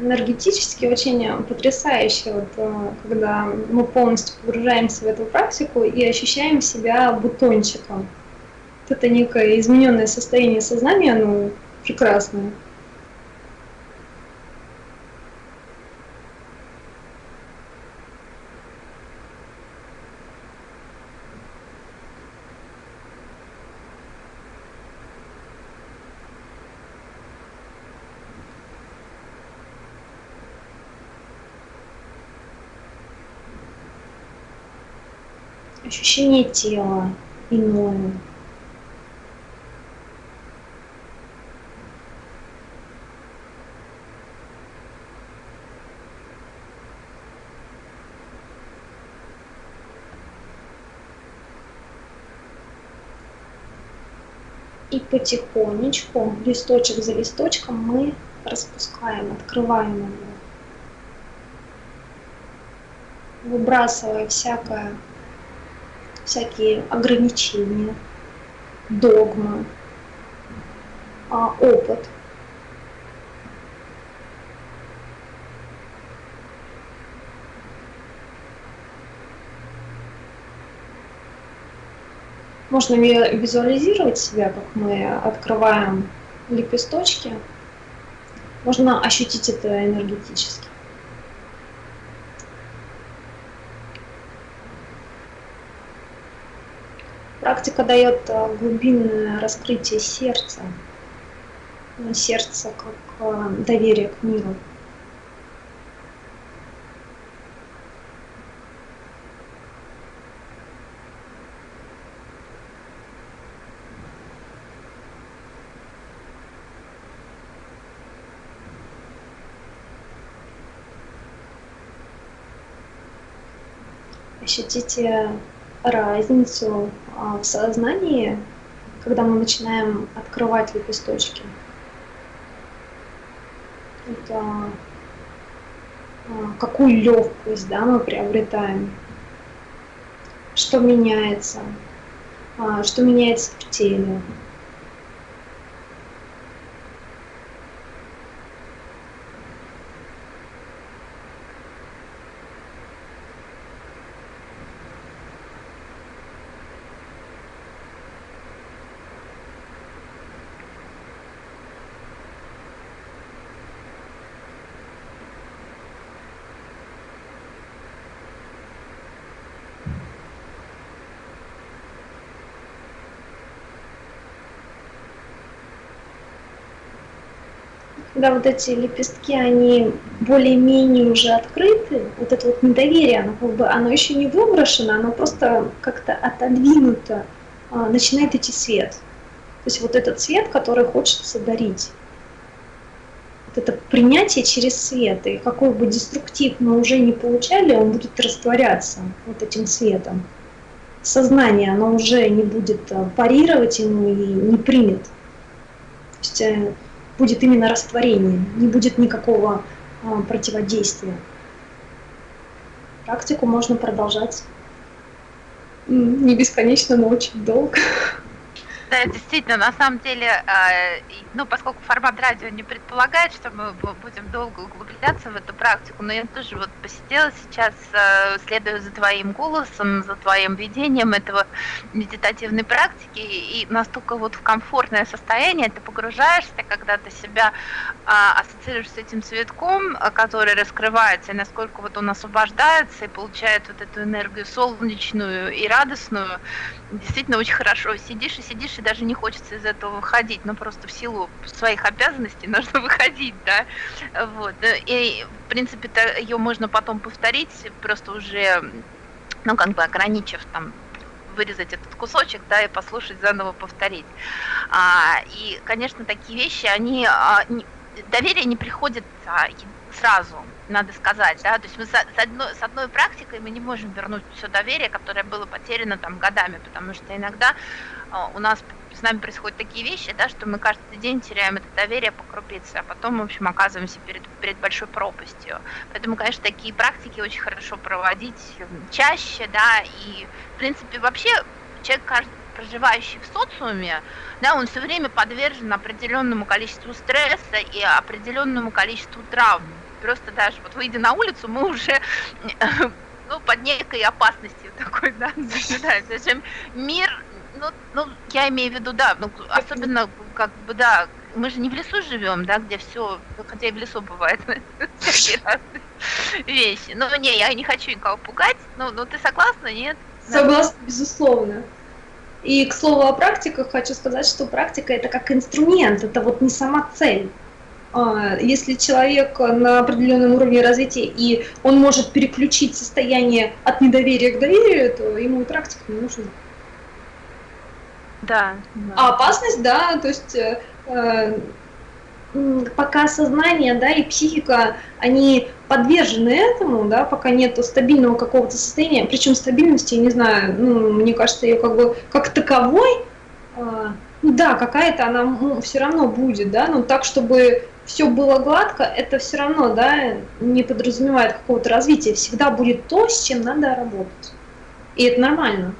энергетически очень потрясающе, вот, э, когда мы полностью погружаемся в эту практику и ощущаем себя бутончиком это некое измененное состояние сознания, оно прекрасное. ощущение тела иное. И потихонечку, листочек за листочком, мы распускаем, открываем его. Выбрасывая всякое, всякие ограничения, догмы, а, опыт – Можно визуализировать себя, как мы открываем лепесточки. Можно ощутить это энергетически. Практика дает э, глубинное раскрытие сердца. Сердце как э, доверие к миру. Ощутите разницу а, в сознании, когда мы начинаем открывать лепесточки. Это а, какую легкость да, мы приобретаем, что меняется, а, что меняется в теле. Когда вот эти лепестки, они более-менее уже открыты, вот это вот недоверие, оно как бы, оно еще не выброшено, оно просто как-то отодвинуто, а, начинает идти свет. То есть вот этот свет, который хочется дарить. Вот это принятие через свет, и какой бы деструктив мы уже не получали, он будет растворяться вот этим светом. сознание, оно уже не будет э, парировать ему и не примет. То есть э, будет именно растворение, не будет никакого а, противодействия. Практику можно продолжать не бесконечно, но очень долго. Да, действительно, на самом деле, а, ну, поскольку формат радио не предполагает, что мы будем долго углубляться в эту практику, но я тоже вот посидела сейчас, а, следуя за твоим голосом, за твоим видением этого медитативной практики, и настолько вот в комфортное состояние ты погружаешься, когда ты себя а, ассоциируешь с этим цветком, который раскрывается, и насколько вот он освобождается и получает вот эту энергию солнечную и радостную, действительно очень хорошо. Сидишь и сидишь, и даже не хочется из этого выходить, но просто в силу своих обязанностей нужно выходить, да. Вот. И, в принципе-то, ее можно потом повторить, просто уже, ну, как бы ограничив там вырезать этот кусочек, да, и послушать, заново повторить. А, и, конечно, такие вещи, они, а, не, доверие не приходит а, сразу, надо сказать, да, то есть мы с одной, с одной практикой мы не можем вернуть все доверие, которое было потеряно там годами, потому что иногда а, у нас с нами происходят такие вещи, да, что мы каждый день теряем это доверие по крупице, а потом, в общем, оказываемся перед, перед большой пропастью. Поэтому, конечно, такие практики очень хорошо проводить чаще, да, и, в принципе, вообще человек, каждый проживающий в социуме, да, он все время подвержен определенному количеству стресса и определенному количеству травм. Просто даже вот выйдя на улицу, мы уже ну, под некой опасностью такой, да, наблюдаем. Зачем мир, ну, ну, я имею в виду, да, ну, особенно, как бы, да, мы же не в лесу живем, да, где все, хотя и в лесу бывает вещи. Ну, не, я не хочу никого пугать, ну, ну ты согласна, нет? Согласна, безусловно. И, к слову о практиках, хочу сказать, что практика это как инструмент, это вот не сама цель. А, если человек на определенном уровне развития и он может переключить состояние от недоверия к доверию, то ему и практика не нужна. Да. да. А опасность, да, то есть э, э пока сознание, да, и психика, они подвержены этому, да, пока нет стабильного какого-то состояния, причем стабильности, я не знаю, ну, мне кажется, ее как бы как таковой, э, да, какая-то она ну, все равно будет, да, но так, чтобы все было гладко, это все равно, да, не подразумевает какого-то развития, всегда будет то, с чем надо работать, и это нормально.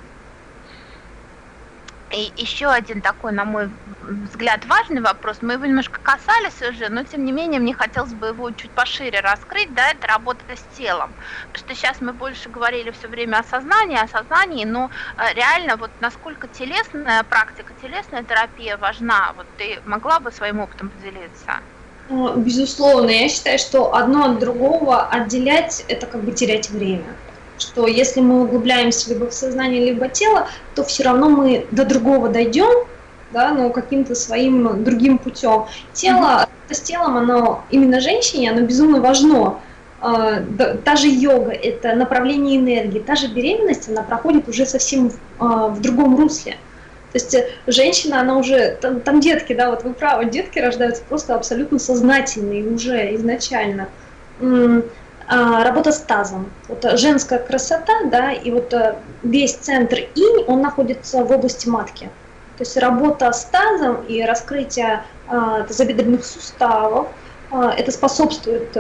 И еще один такой, на мой взгляд, важный вопрос. Мы его немножко касались уже, но тем не менее мне хотелось бы его чуть пошире раскрыть, да, это работа с телом. Потому что сейчас мы больше говорили все время о сознании, о сознании, но э, реально вот насколько телесная практика, телесная терапия важна, вот ты могла бы своим опытом поделиться? Безусловно, я считаю, что одно от другого отделять – это как бы терять время что если мы углубляемся либо в сознание, либо тело, то все равно мы до другого дойдем, да, но каким-то своим другим путем. Тело, mm-hmm. с телом, оно именно женщине, оно безумно важно. А, та же йога – это направление энергии, та же беременность, она проходит уже совсем а, в другом русле. То есть э, женщина, она уже, там, там детки, да, вот вы правы, детки рождаются просто абсолютно сознательные уже изначально. А, работа с тазом. Вот э, женская красота, да, и вот э, весь центр инь, он находится в области матки. То есть работа с тазом и раскрытие а, тазобедренных суставов, а, это способствует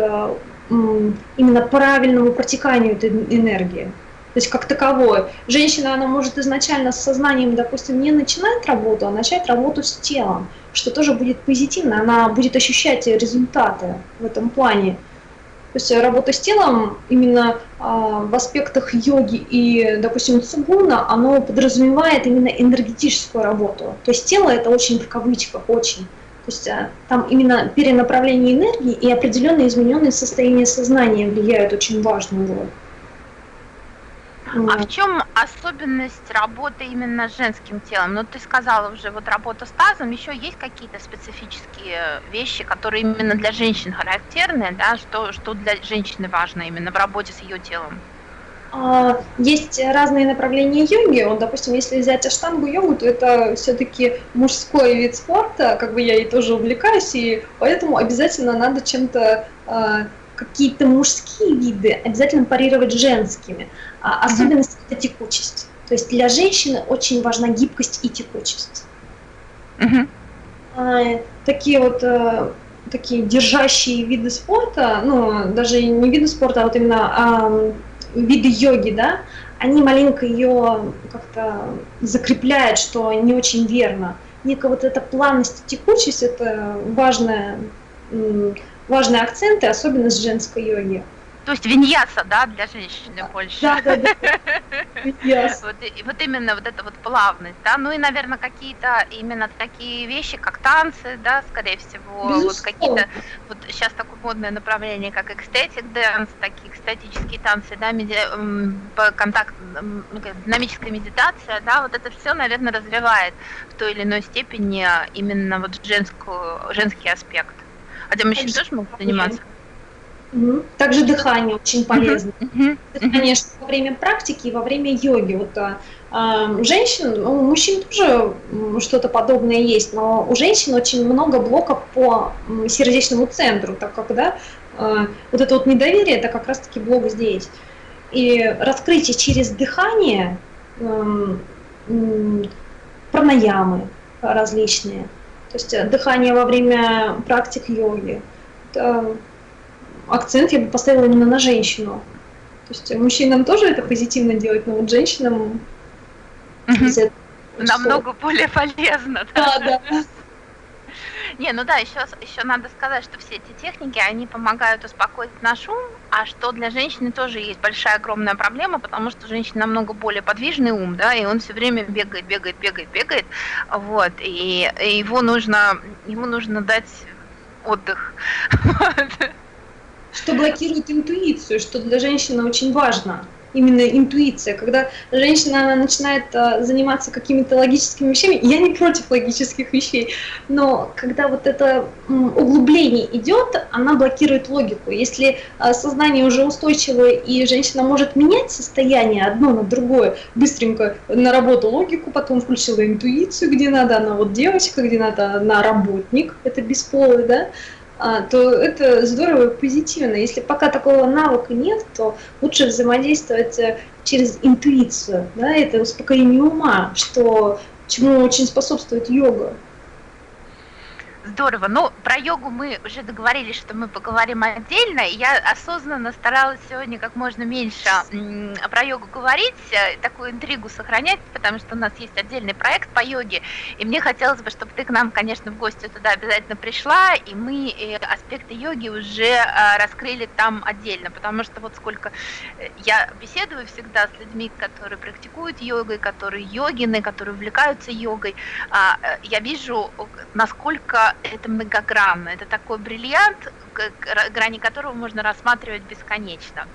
именно правильному протеканию этой энергии. То есть как таковое. Женщина, она может изначально с сознанием, допустим, не начинать работу, а начать работу с телом, что тоже будет позитивно, она будет ощущать результаты в этом плане. То есть работа с телом именно а, в аспектах йоги и, допустим, цугуна, оно подразумевает именно энергетическую работу. То есть тело это очень в кавычках, очень. То есть а, там именно перенаправление энергии и определенные измененные состояния сознания влияют очень важную роль. А в чем особенность работы именно с женским телом? Ну, ты сказала уже, вот работа с тазом, еще есть какие-то специфические вещи, которые именно для женщин характерны, да, что, что для женщины важно именно в работе с ее телом? А, есть разные направления йоги. Вот, допустим, если взять аштангу йогу, то это все-таки мужской вид спорта, как бы я ей тоже увлекаюсь, и поэтому обязательно надо чем-то а, какие-то мужские виды обязательно парировать женскими. А, особенность – это текучесть. То есть для женщины очень важна гибкость и текучесть. Угу. А, такие вот а, такие держащие виды спорта, ну, даже не виды спорта, а вот именно а, виды йоги, да, они маленько ее как-то закрепляют, что не очень верно. Некая вот эта плавность и текучесть – это важная, важные акценты, особенно с женской йоги. То есть виньяса, да, для женщины больше. Да, да, да. вот, вот именно вот эта вот плавность, да, ну и, наверное, какие-то именно такие вещи, как танцы, да, скорее всего, Безусловно. вот какие-то, вот сейчас такое модное направление, как ecstatic dance, такие экстатические танцы, да, меди, контакт, ну, динамическая медитация, да, вот это все, наверное, развивает в той или иной степени именно вот женскую, женский аспект. Хотя мужчины тоже могут заниматься. Угу. Также дыхание очень полезно. Угу. Дыхание что во время практики и во время йоги. Вот а, а женщин, у мужчин тоже что-то подобное есть, но у женщин очень много блоков по сердечному центру, так как да, а, вот это вот недоверие, это как раз-таки блок здесь. И раскрытие через дыхание, пранаямы различные, то есть э, дыхание во время практик йоги, акцент я бы поставила именно на женщину. То есть мужчинам тоже это позитивно делать, но вот женщинам намного более полезно. Да, да. да. Не, ну да, еще, еще надо сказать, что все эти техники, они помогают успокоить наш ум, а что для женщины тоже есть большая огромная проблема, потому что женщина намного более подвижный ум, да, и он все время бегает, бегает, бегает, бегает, вот, и, и его нужно, ему нужно дать отдых. что блокирует интуицию, что для женщины очень важно. Именно интуиция. Когда женщина начинает а, заниматься какими-то логическими вещами, я не против логических вещей, но когда вот это углубление идет, она блокирует логику. Если а, сознание уже устойчивое и женщина может менять состояние одно на другое, быстренько на работу логику, потом включила интуицию, где надо, она вот девочка, где надо, она работник, это бесполый, да, то это здорово и позитивно. Если пока такого навыка нет, то лучше взаимодействовать э, через интуицию. Да, это успокоение ума, что чему очень способствует йога. Здорово. Ну, про йогу мы уже договорились, что мы поговорим отдельно. Я осознанно старалась сегодня как можно меньше про йогу говорить, э, такую интригу сохранять, потому что у нас есть отдельный проект по йоге. И мне хотелось бы, чтобы ты к нам, конечно, в гости туда обязательно пришла, и мы э, аспекты йоги уже э, раскрыли там отдельно, потому что вот сколько я беседую всегда с людьми, которые практикуют йогой, которые йогины, которые увлекаются йогой, а, я вижу, насколько это многогранно, это такой бриллиант, грани которого можно рассматривать бесконечно.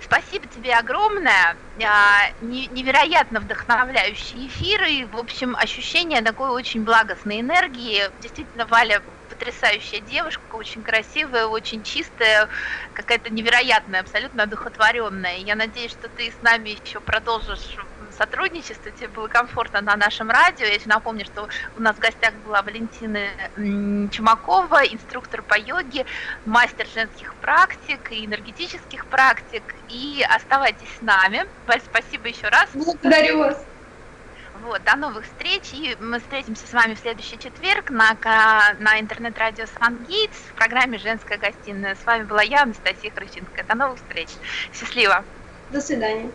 Спасибо тебе огромное, а, невероятно вдохновляющие эфиры, в общем, ощущение такой очень благостной энергии. Действительно, Валя потрясающая девушка, очень красивая, очень чистая, какая-то невероятная, абсолютно одухотворенная. Я надеюсь, что ты с нами еще продолжишь сотрудничество, тебе было комфортно на нашем радио. Я еще напомню, что у нас в гостях была Валентина Чумакова, инструктор по йоге, мастер женских практик и энергетических практик. И оставайтесь с нами. Валь, спасибо еще раз. Благодарю вас. Вот, до новых встреч, и мы встретимся с вами в следующий четверг на, на интернет-радио Сангейтс в программе «Женская гостиная». С вами была я, Анастасия Крыченко. До новых встреч. Счастливо. До свидания.